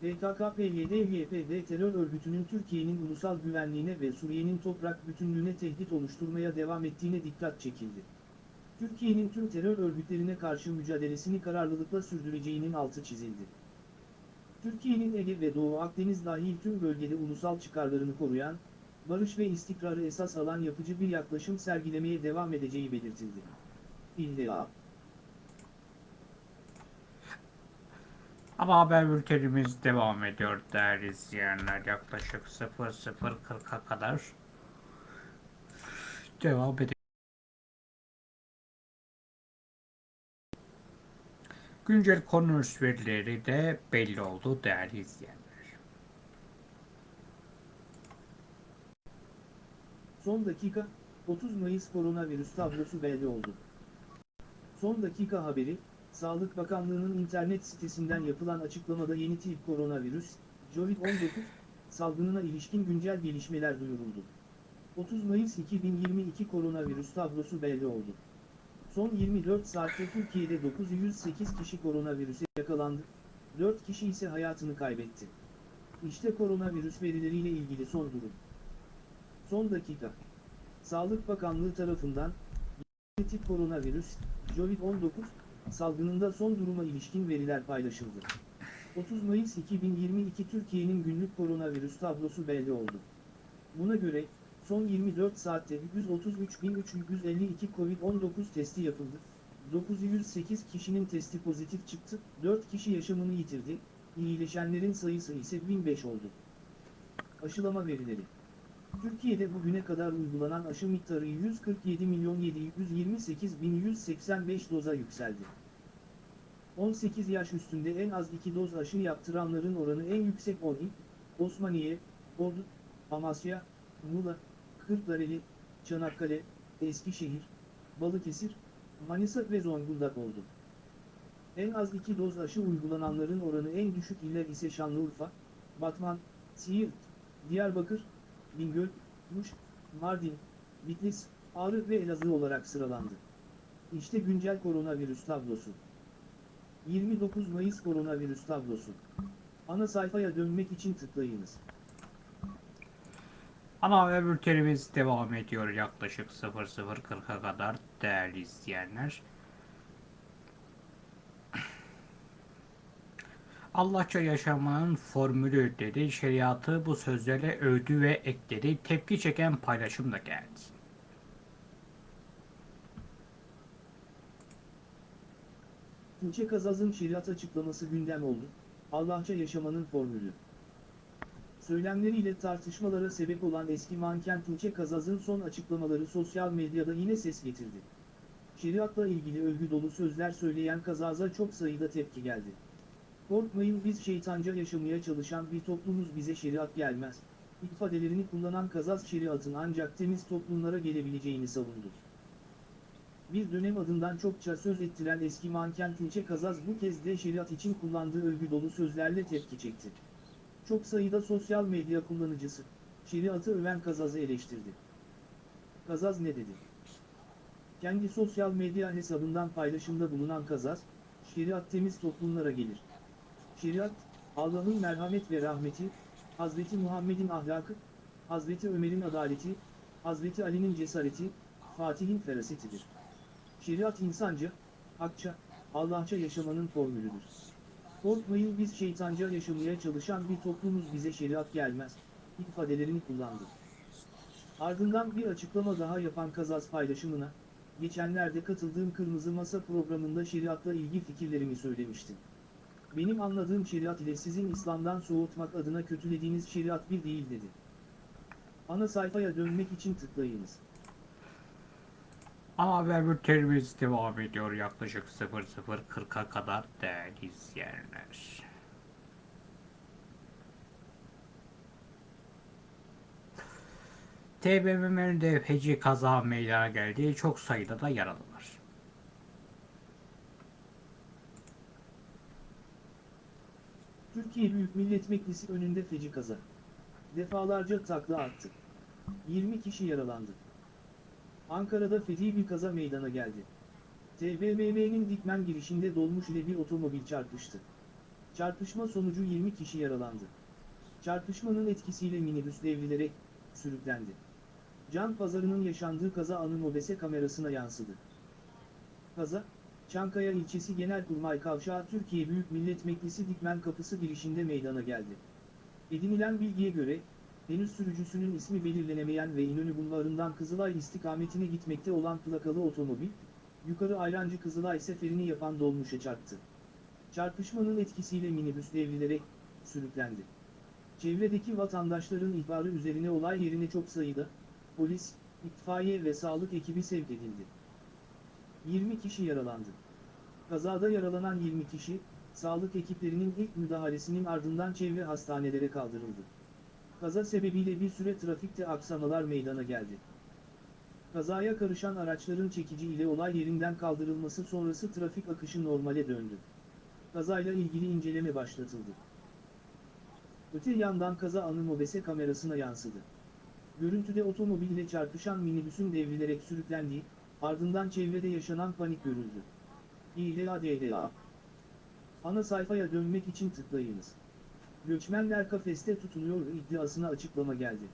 PKK-PYD-YPG terör örgütünün Türkiye'nin ulusal güvenliğine ve Suriye'nin toprak bütünlüğüne tehdit oluşturmaya devam ettiğine dikkat çekildi. Türkiye'nin tüm terör örgütlerine karşı mücadelesini kararlılıkla sürdüreceğinin altı çizildi. Türkiye'nin Ege ve Doğu Akdeniz dahil tüm bölgede ulusal çıkarlarını koruyan, barış ve istikrarı esas alan yapıcı bir yaklaşım sergilemeye devam edeceği belirtildi. İlla. Ama haber bültenimiz devam ediyor değerli izleyenler. Yaklaşık 00.40'a kadar devam ediyor. Güncel koronavirüs verileri de belli oldu değerli izleyenler. Son dakika, 30 Mayıs koronavirüs tablosu belli oldu. Son dakika haberi, Sağlık Bakanlığı'nın internet sitesinden yapılan açıklamada yeni tip koronavirüs, COVID-19, salgınına ilişkin güncel gelişmeler duyuruldu. 30 Mayıs 2022 koronavirüs tablosu belli oldu. Son 24 saatte Türkiye'de 908 kişi koronavirüse yakalandı, 4 kişi ise hayatını kaybetti. İşte koronavirüs verileriyle ilgili son durum. Son dakika. Sağlık Bakanlığı tarafından yeni tip koronavirüs, COVID-19, salgınında son duruma ilişkin veriler paylaşıldı. 30 Mayıs 2022 Türkiye'nin günlük koronavirüs tablosu belli oldu. Buna göre, son 24 saatte 133.352 COVID-19 testi yapıldı, 908 kişinin testi pozitif çıktı, 4 kişi yaşamını yitirdi, iyileşenlerin sayısı ise 1005 oldu. Aşılama verileri Türkiye'de bugüne kadar uygulanan aşı miktarı 147.728.185 doza yükseldi. 18 yaş üstünde en az 2 doz aşı yaptıranların oranı en yüksek 10 il, Osmaniye, Ordu, Amasya, Muğla, Kırklareli, Çanakkale, Eskişehir, Balıkesir, Manisa ve Zonguldak oldu. En az 2 doz aşı uygulananların oranı en düşük iller ise Şanlıurfa, Batman, Siirt, Diyarbakır, Bingöl, Muş, Mardin, Bitlis, Ağrı ve Elazığ olarak sıralandı. İşte güncel koronavirüs tablosu. 29 Mayıs koronavirüs tablosu. Ana sayfaya dönmek için tıklayınız. Ana haber bültenimiz devam ediyor yaklaşık 00.40'a kadar değerli izleyenler. Allahça yaşamanın formülü dedi. Şeriatı bu sözlerle övdü ve ekledi. Tepki çeken paylaşım da geldi. Tuğçe Kazaz'ın şeriat açıklaması gündem oldu. Allahça yaşamanın formülü. Söylemleriyle tartışmalara sebep olan eski manken Tuğçe Kazaz'ın son açıklamaları sosyal medyada yine ses getirdi. Şeriatla ilgili övgü dolu sözler söyleyen Kazaz'a çok sayıda tepki geldi. Korkmayın biz şeytanca yaşamaya çalışan bir toplumuz bize şeriat gelmez. ifadelerini kullanan Kazaz şeriatın ancak temiz toplumlara gelebileceğini savundu. Bir dönem adından çokça söz ettiren eski manken Tuğçe Kazaz bu kez de şeriat için kullandığı övgü dolu sözlerle tepki çekti. Çok sayıda sosyal medya kullanıcısı, şeriatı öven Kazaz'ı eleştirdi. Kazaz ne dedi? Kendi sosyal medya hesabından paylaşımda bulunan Kazaz, şeriat temiz toplumlara gelir. Şeriat, Allah'ın merhamet ve rahmeti, Hazreti Muhammed'in ahlakı, Hazreti Ömer'in adaleti, Hazreti Ali'nin cesareti, Fatih'in ferasetidir. Şeriat insanca, hakça, Allahça yaşamanın formülüdür. Korkmayın biz şeytanca yaşamaya çalışan bir toplumuz bize şeriat gelmez, ifadelerini kullandı. Ardından bir açıklama daha yapan Kazaz paylaşımına, geçenlerde katıldığım Kırmızı Masa programında şeriatla ilgili fikirlerimi söylemiştim. Benim anladığım şeriat ile sizin İslam'dan soğutmak adına kötülediğiniz şeriat bir değil dedi. Ana sayfaya dönmek için tıklayınız. Ana haber bültenimiz devam ediyor yaklaşık 00.40'a kadar değerli izleyenler. TBMM'de feci kaza meydana geldi. Çok sayıda da yaralı var. Türkiye Büyük Millet Meclisi önünde feci kaza. Defalarca takla attı. 20 kişi yaralandı. Ankara'da feci bir kaza meydana geldi. TBMM'nin Dikmen girişinde dolmuş ile bir otomobil çarpıştı. Çarpışma sonucu 20 kişi yaralandı. Çarpışmanın etkisiyle minibüs devrilerek sürüklendi. Can pazarının yaşandığı kaza anı mobese kamerasına yansıdı. Kaza, Çankaya ilçesi Genelkurmay Kavşağı Türkiye Büyük Millet Meclisi Dikmen Kapısı girişinde meydana geldi. Edinilen bilgiye göre, henüz sürücüsünün ismi belirlenemeyen ve İnönü Bulvarı'ndan Kızılay istikametine gitmekte olan plakalı otomobil, yukarı Ayrancı Kızılay seferini yapan dolmuşa çarptı. Çarpışmanın etkisiyle minibüs devrilerek sürüklendi. Çevredeki vatandaşların ihbarı üzerine olay yerine çok sayıda polis, itfaiye ve sağlık ekibi sevk edildi. 20 kişi yaralandı. Kazada yaralanan 20 kişi, sağlık ekiplerinin ilk müdahalesinin ardından çevre hastanelere kaldırıldı. Kaza sebebiyle bir süre trafikte aksamalar meydana geldi. Kazaya karışan araçların çekici ile olay yerinden kaldırılması sonrası trafik akışı normale döndü. Kazayla ilgili inceleme başlatıldı. Öte yandan kaza anı mobese kamerasına yansıdı. Görüntüde otomobille çarpışan minibüsün devrilerek sürüklendiği, ardından çevrede yaşanan panik görüldü. İHADHA Ana sayfaya dönmek için tıklayınız. Göçmenler kafeste tutuluyor iddiasına açıklama geldi.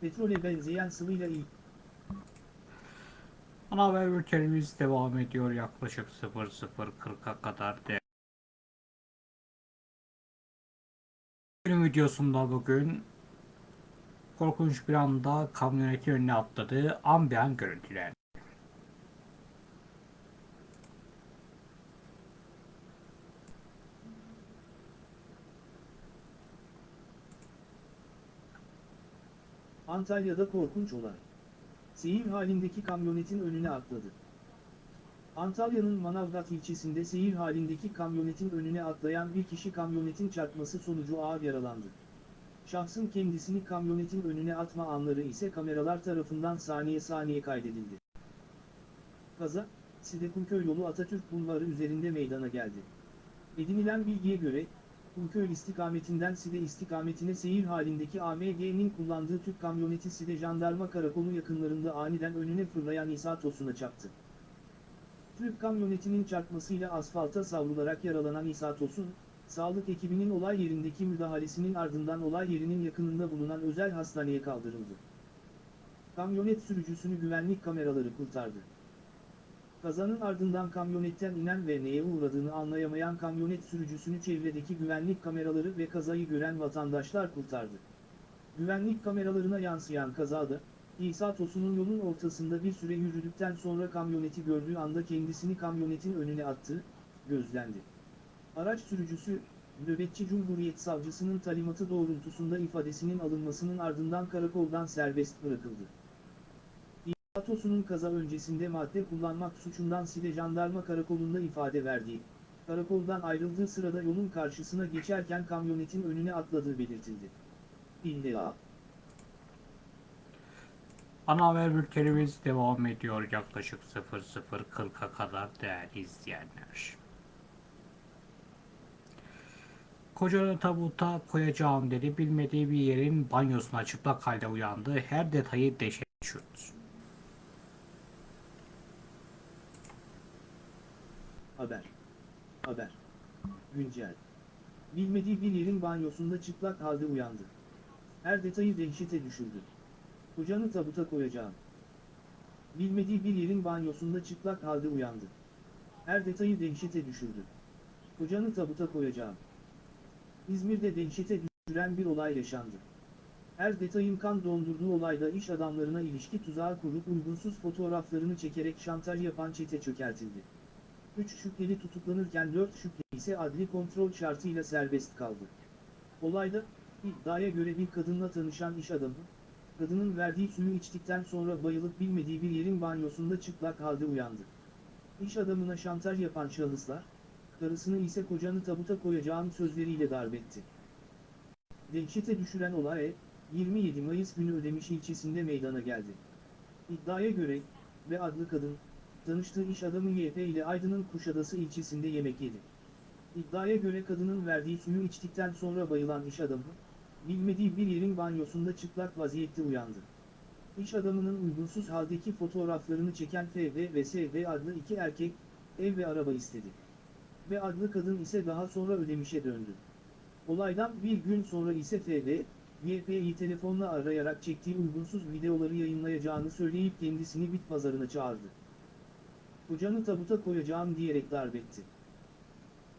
Petrole benzeyen sıvıyla ilgili Ana haber bültenimiz devam ediyor yaklaşık 00.40'a kadar değerli. Bugün videosunda bugün korkunç bir anda kamyonetin önüne atladığı an bir an görüntüler. Antalya'da korkunç olay. Seyir halindeki kamyonetin önüne atladı. Antalya'nın Manavgat ilçesinde seyir halindeki kamyonetin önüne atlayan bir kişi kamyonetin çarpması sonucu ağır yaralandı. Şahsın kendisini kamyonetin önüne atma anları ise kameralar tarafından saniye saniye kaydedildi. Kaza, Sidekumköy yolu Atatürk Bulvarı üzerinde meydana geldi. Edinilen bilgiye göre, Kumköy istikametinden Side istikametine seyir halindeki AMG'nin kullandığı tüp kamyoneti Side Jandarma Karakolu yakınlarında aniden önüne fırlayan İsa Tosun'a çarptı. Tüp kamyonetinin çarpmasıyla asfalta savrularak yaralanan İsa Tosun, sağlık ekibinin olay yerindeki müdahalesinin ardından olay yerinin yakınında bulunan özel hastaneye kaldırıldı. Kamyonet sürücüsünü güvenlik kameraları kurtardı. Kazanın ardından kamyonetten inen ve neye uğradığını anlayamayan kamyonet sürücüsünü çevredeki güvenlik kameraları ve kazayı gören vatandaşlar kurtardı. Güvenlik kameralarına yansıyan kazada, İsa Tosun'un yolun ortasında bir süre yürüdükten sonra kamyoneti gördüğü anda kendisini kamyonetin önüne attı, gözlendi. Araç sürücüsü, nöbetçi Cumhuriyet Savcısının talimatı doğrultusunda ifadesinin alınmasının ardından karakoldan serbest bırakıldı. Atosu'nun kaza öncesinde madde kullanmak suçundan Side Jandarma Karakolu'nda ifade verdiği, karakoldan ayrıldığı sırada yolun karşısına geçerken kamyonetin önüne atladığı belirtildi. İlla. Ana haber bültenimiz devam ediyor yaklaşık 00.40'a kadar değerli izleyenler. Kocanı tabuta koyacağım dedi. Bilmediği bir yerin banyosuna çıplak halde uyandı. Her detayı deşe düşürdü. Haber. Haber. Güncel. Bilmediği bir yerin banyosunda çıplak halde uyandı. Her detayı dehşete düşürdü. Kocanı tabuta koyacağım. Bilmediği bir yerin banyosunda çıplak halde uyandı. Her detayı dehşete düşürdü. Kocanı tabuta koyacağım. İzmir'de dehşete düşüren bir olay yaşandı. Her detayın kan dondurduğu olayda iş adamlarına ilişki tuzağı kurup uygunsuz fotoğraflarını çekerek şantaj yapan çete çökertildi. 3 şüpheli tutuklanırken 4 şüpheli ise adli kontrol şartıyla serbest kaldı. Olayda, iddiaya göre bir kadınla tanışan iş adamı, kadının verdiği suyu içtikten sonra bayılıp bilmediği bir yerin banyosunda çıplak halde uyandı. İş adamına şantaj yapan şahıslar, karısını ise kocanı tabuta koyacağım sözleriyle darbetti. Dehşete düşüren olay, 27 Mayıs günü Ödemiş ilçesinde meydana geldi. İddiaya göre, ve adlı kadın, tanıştığı iş adamı YP ile Aydın'ın Kuşadası ilçesinde yemek yedi. İddiaya göre kadının verdiği suyu içtikten sonra bayılan iş adamı, bilmediği bir yerin banyosunda çıplak vaziyette uyandı. İş adamının uygunsuz haldeki fotoğraflarını çeken FV ve SV adlı iki erkek, ev ve araba istedi. Ve adlı kadın ise daha sonra ödemişe döndü. Olaydan bir gün sonra ise FV, YP'yi telefonla arayarak çektiği uygunsuz videoları yayınlayacağını söyleyip kendisini bit pazarına çağırdı. Kocanı tabuta koyacağım diyerek darbetti.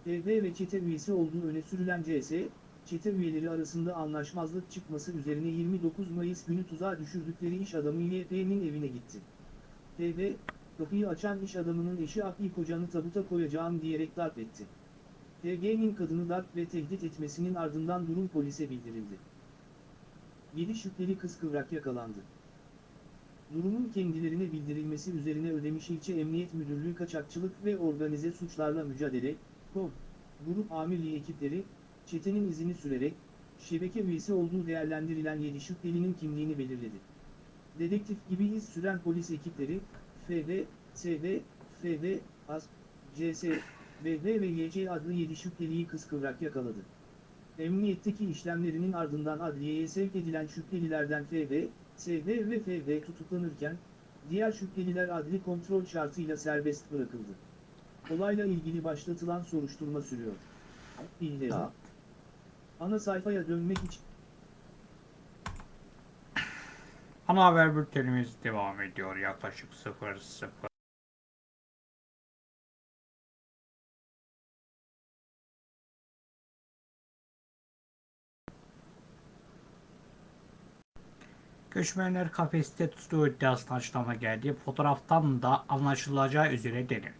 TV ve çete üyesi olduğu öne sürülen CS, çete üyeleri arasında anlaşmazlık çıkması üzerine 29 Mayıs günü tuzağa düşürdükleri iş adamı YP'nin evine gitti. TV, kapıyı açan iş adamının eşi Akli kocanı tabuta koyacağım diyerek darp etti. TG'nin kadını darp ve tehdit etmesinin ardından durum polise bildirildi. 7 şüpheli kız kıvrak yakalandı. Durumun kendilerine bildirilmesi üzerine Ödemiş İlçe Emniyet Müdürlüğü Kaçakçılık ve Organize Suçlarla Mücadele, KOM, Grup Amirliği ekipleri, çetenin izini sürerek, şebeke üyesi olduğu değerlendirilen 7 şüphelinin kimliğini belirledi. Dedektif gibi iz süren polis ekipleri, FV, SV, FV, AS, CS, BV ve YC adlı 7 şüpheliyi kıskıvrak yakaladı. Emniyetteki işlemlerinin ardından adliyeye sevk edilen şüphelilerden FV, SV ve FV tutuklanırken, diğer şüpheliler adli kontrol şartıyla serbest bırakıldı. Olayla ilgili başlatılan soruşturma sürüyor. İlla. Ana sayfaya dönmek için Ana haber bültenimiz devam ediyor yaklaşık 00. Göçmenler kafeste tuttuğu iddiasına açıklama geldi. Fotoğraftan da anlaşılacağı üzere denir.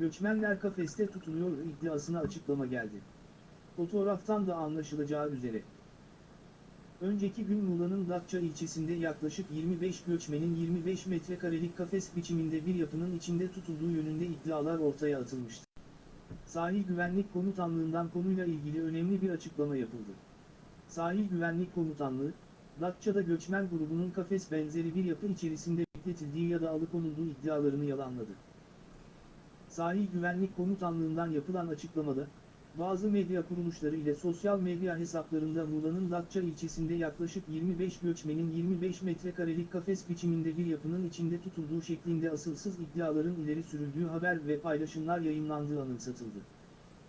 göçmenler kafeste tutuluyor iddiasına açıklama geldi. Fotoğraftan da anlaşılacağı üzere. Önceki gün Muğla'nın Datça ilçesinde yaklaşık 25 göçmenin 25 metrekarelik kafes biçiminde bir yapının içinde tutulduğu yönünde iddialar ortaya atılmıştı. Sahil Güvenlik Komutanlığı'ndan konuyla ilgili önemli bir açıklama yapıldı. Sahil Güvenlik Komutanlığı, Datça'da göçmen grubunun kafes benzeri bir yapı içerisinde bekletildiği ya da alıkonulduğu iddialarını yalanladı. Sahil Güvenlik Komutanlığı'ndan yapılan açıklamada, bazı medya kuruluşları ile sosyal medya hesaplarında Muğla'nın Datça ilçesinde yaklaşık 25 göçmenin 25 metrekarelik kafes biçiminde bir yapının içinde tutulduğu şeklinde asılsız iddiaların ileri sürüldüğü haber ve paylaşımlar yayınlandığı anımsatıldı.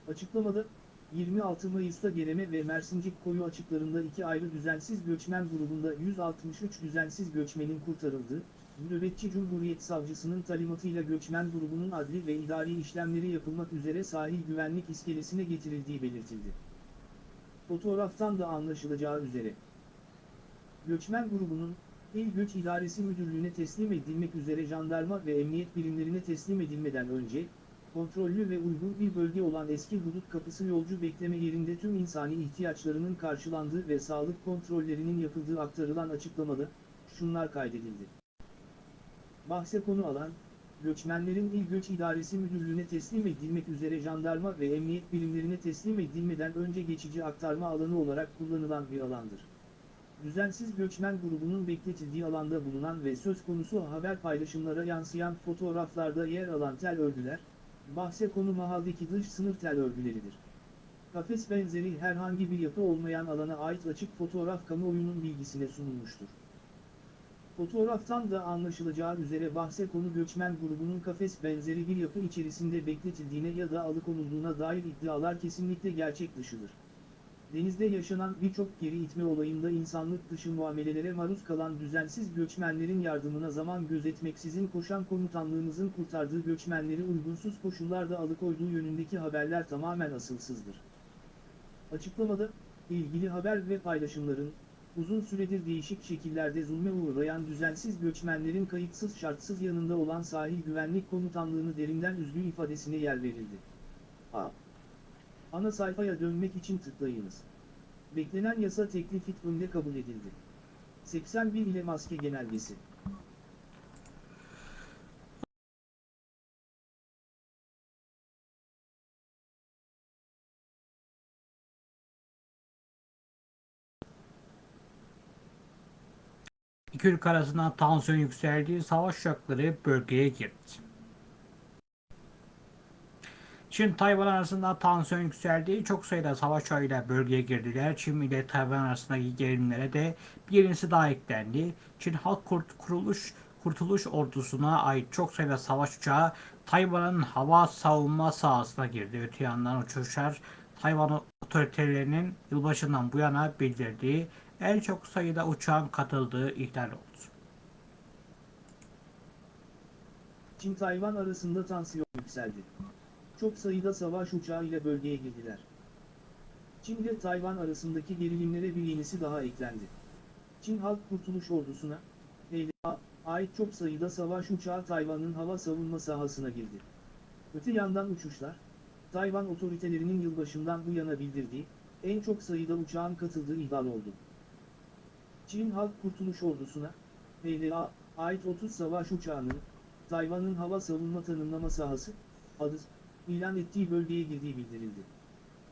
Açıklamada, 26 Mayıs'ta Gereme ve Mersincik koyu açıklarında iki ayrı düzensiz göçmen grubunda 163 düzensiz göçmenin kurtarıldığı, Nöbetçi Cumhuriyet Savcısının talimatıyla göçmen grubunun adli ve idari işlemleri yapılmak üzere sahil güvenlik iskelesine getirildiği belirtildi. Fotoğraftan da anlaşılacağı üzere. Göçmen grubunun, İl Göç İdaresi Müdürlüğü'ne teslim edilmek üzere jandarma ve emniyet birimlerine teslim edilmeden önce, kontrollü ve uygun bir bölge olan eski hudut kapısı yolcu bekleme yerinde tüm insani ihtiyaçlarının karşılandığı ve sağlık kontrollerinin yapıldığı aktarılan açıklamada, şunlar kaydedildi. Bahse konu alan, göçmenlerin İl Göç İdaresi Müdürlüğü'ne teslim edilmek üzere jandarma ve emniyet birimlerine teslim edilmeden önce geçici aktarma alanı olarak kullanılan bir alandır. Düzensiz göçmen grubunun bekletildiği alanda bulunan ve söz konusu haber paylaşımlara yansıyan fotoğraflarda yer alan tel örgüler, bahse konu mahaldeki dış sınır tel örgüleridir. Kafes benzeri herhangi bir yapı olmayan alana ait açık fotoğraf kamuoyunun bilgisine sunulmuştur. Fotoğraftan da anlaşılacağı üzere bahse konu göçmen grubunun kafes benzeri bir yapı içerisinde bekletildiğine ya da alıkonulduğuna dair iddialar kesinlikle gerçek dışıdır. Denizde yaşanan birçok geri itme olayında insanlık dışı muamelelere maruz kalan düzensiz göçmenlerin yardımına zaman gözetmeksizin koşan komutanlığımızın kurtardığı göçmenleri uygunsuz koşullarda alıkoyduğu yönündeki haberler tamamen asılsızdır. Açıklamada, ilgili haber ve paylaşımların, uzun süredir değişik şekillerde zulme uğrayan düzensiz göçmenlerin kayıtsız şartsız yanında olan sahil güvenlik komutanlığını derinden üzgün ifadesine yer verildi. A. Ana sayfaya dönmek için tıklayınız. Beklenen yasa teklif hükmünde kabul edildi. 81 ile maske genelgesi. İki ülke arasında tansiyon yükseldiği savaş uçakları bölgeye girdi. Çin Tayvan arasında tansiyon yükseldiği çok sayıda savaş uçağıyla bölgeye girdiler. Çin ile Tayvan arasındaki gerilimlere de bir yenisi daha eklendi. Çin Halk Kurt Kuruluş Kurtuluş Ordusu'na ait çok sayıda savaş uçağı Tayvan'ın hava savunma sahasına girdi. Öte yandan uçuşlar Tayvan otoritelerinin yılbaşından bu yana bildirdiği en çok sayıda uçağın katıldığı ihlal oldu. Çin-Tayvan arasında tansiyon yükseldi. Çok sayıda savaş uçağı ile bölgeye girdiler. Çin ile Tayvan arasındaki gerilimlere bir yenisi daha eklendi. Çin Halk Kurtuluş Ordusu'na, PLA, ait çok sayıda savaş uçağı Tayvan'ın hava savunma sahasına girdi. Öte yandan uçuşlar, Tayvan otoritelerinin yılbaşından bu yana bildirdiği, en çok sayıda uçağın katıldığı ihlal oldu. Çin Halk Kurtuluş Ordusu'na, PLA, ait 30 savaş uçağının, Tayvan'ın hava savunma tanımlama sahası, adı, ilan ettiği bölgeye girdiği bildirildi.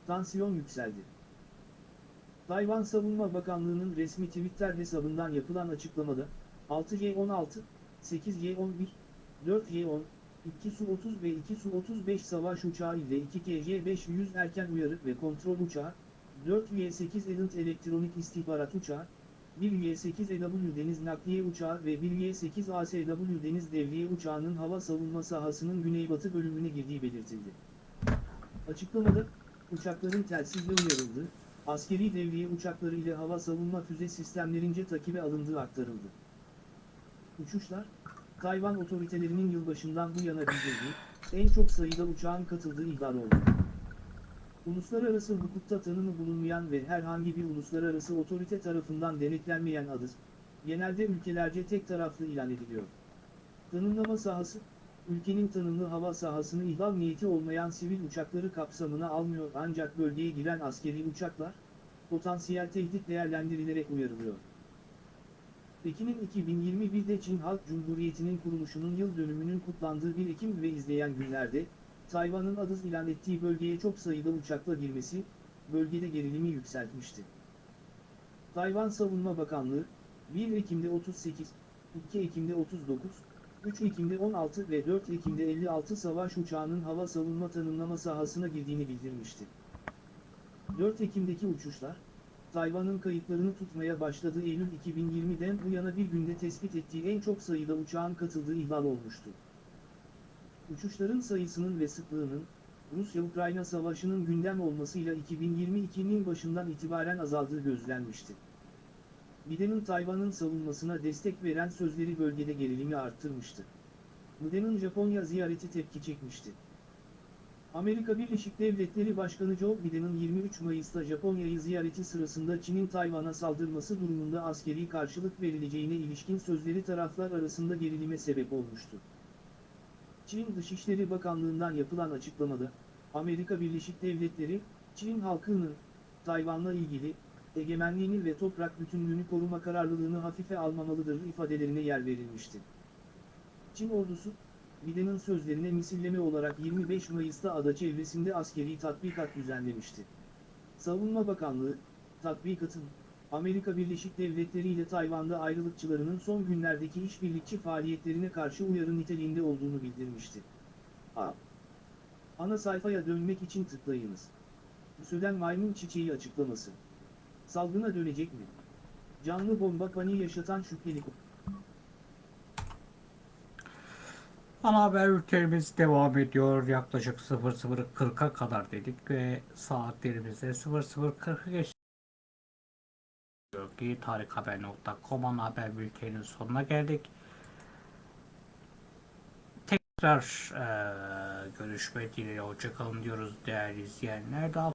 Tansiyon yükseldi. Tayvan Savunma Bakanlığı'nın resmi Twitter hesabından yapılan açıklamada, 6Y-16, 8Y-11, 4Y-10, 2 Su-30 ve 2 Su-35 savaş uçağı ile 2 KJ-500 erken uyarı ve kontrol uçağı, 4 Y-8 Elent elektronik istihbarat uçağı, 1 Y-8 EW deniz nakliye uçağı ve 1 Y-8 ASW deniz devriye uçağının hava savunma sahasının güneybatı bölümüne girdiği belirtildi. Açıklamada, uçakların telsizle uyarıldığı, askeri devriye uçakları ile hava savunma füze sistemlerince takibe alındığı aktarıldı. Uçuşlar, Tayvan otoritelerinin yılbaşından bu yana bildirdiği, en çok sayıda uçağın katıldığı ihlal oldu. Uluslararası hukukta tanımı bulunmayan ve herhangi bir uluslararası otorite tarafından denetlenmeyen adı, genelde ülkelerce tek taraflı ilan ediliyor. Tanımlama sahası, ülkenin tanımlı hava sahasını ihlal niyeti olmayan sivil uçakları kapsamına almıyor ancak bölgeye giren askeri uçaklar, potansiyel tehdit değerlendirilerek uyarılıyor. Pekin'in 2021'de Çin Halk Cumhuriyeti'nin kuruluşunun yıl dönümünün kutlandığı 1 Ekim ve izleyen günlerde, Tayvan'ın adı ilan ettiği bölgeye çok sayıda uçakla girmesi, bölgede gerilimi yükseltmişti. Tayvan Savunma Bakanlığı, 1 Ekim'de 38, 2 Ekim'de 39, 3 Ekim'de 16 ve 4 Ekim'de 56 savaş uçağının hava savunma tanımlama sahasına girdiğini bildirmişti. 4 Ekim'deki uçuşlar, Tayvan'ın kayıtlarını tutmaya başladığı Eylül 2020'den bu yana bir günde tespit ettiği en çok sayıda uçağın katıldığı ihlal olmuştu. Uçuşların sayısının ve sıklığının, Rusya-Ukrayna savaşının gündem olmasıyla 2022'nin başından itibaren azaldığı gözlenmişti. Biden'in Tayvan'ın savunmasına destek veren sözleri bölgede gerilimi arttırmıştı. Biden'in Japonya ziyareti tepki çekmişti. Amerika Birleşik Devletleri Başkanı Joe Biden'ın 23 Mayıs'ta Japonya'yı ziyareti sırasında Çin'in Tayvan'a saldırması durumunda askeri karşılık verileceğine ilişkin sözleri taraflar arasında gerilime sebep olmuştu. Çin Dışişleri Bakanlığı'ndan yapılan açıklamada, Amerika Birleşik Devletleri, Çin halkının, Tayvan'la ilgili, egemenliğini ve toprak bütünlüğünü koruma kararlılığını hafife almamalıdır ifadelerine yer verilmişti. Çin ordusu, Biden'ın sözlerine misilleme olarak 25 Mayıs'ta ada çevresinde askeri tatbikat düzenlemişti. Savunma Bakanlığı, tatbikatın, Amerika Birleşik Devletleri ile Tayvan'da ayrılıkçılarının son günlerdeki işbirlikçi faaliyetlerine karşı uyarı niteliğinde olduğunu bildirmişti. A. Ana sayfaya dönmek için tıklayınız. Süden maymun çiçeği açıklaması. Salgına dönecek mi? Canlı bomba paniği yaşatan şüpheli Ana haber bültenimiz devam ediyor. Yaklaşık 00.40'a kadar dedik ve saatlerimizde 00.40'ı geçti. Ki tarikhaber.com ana haber bülteninin sonuna geldik. Tekrar eee görüşmek dileğiyle hoşçakalın diyoruz değerli izleyenler. Daha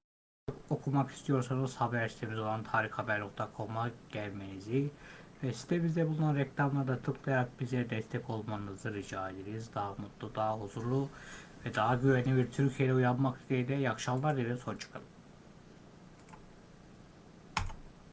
okumak istiyorsanız haber sitemiz olan tarikhaber.com'a gelmenizi ve sitemizde bulunan reklamlarda tıklayarak bize destek olmanızı rica ederiz. Daha mutlu, daha huzurlu ve daha güvenli bir Türkiye'de uyanmak dileğiyle iyi akşamlar dileriz. Hoşçakalın.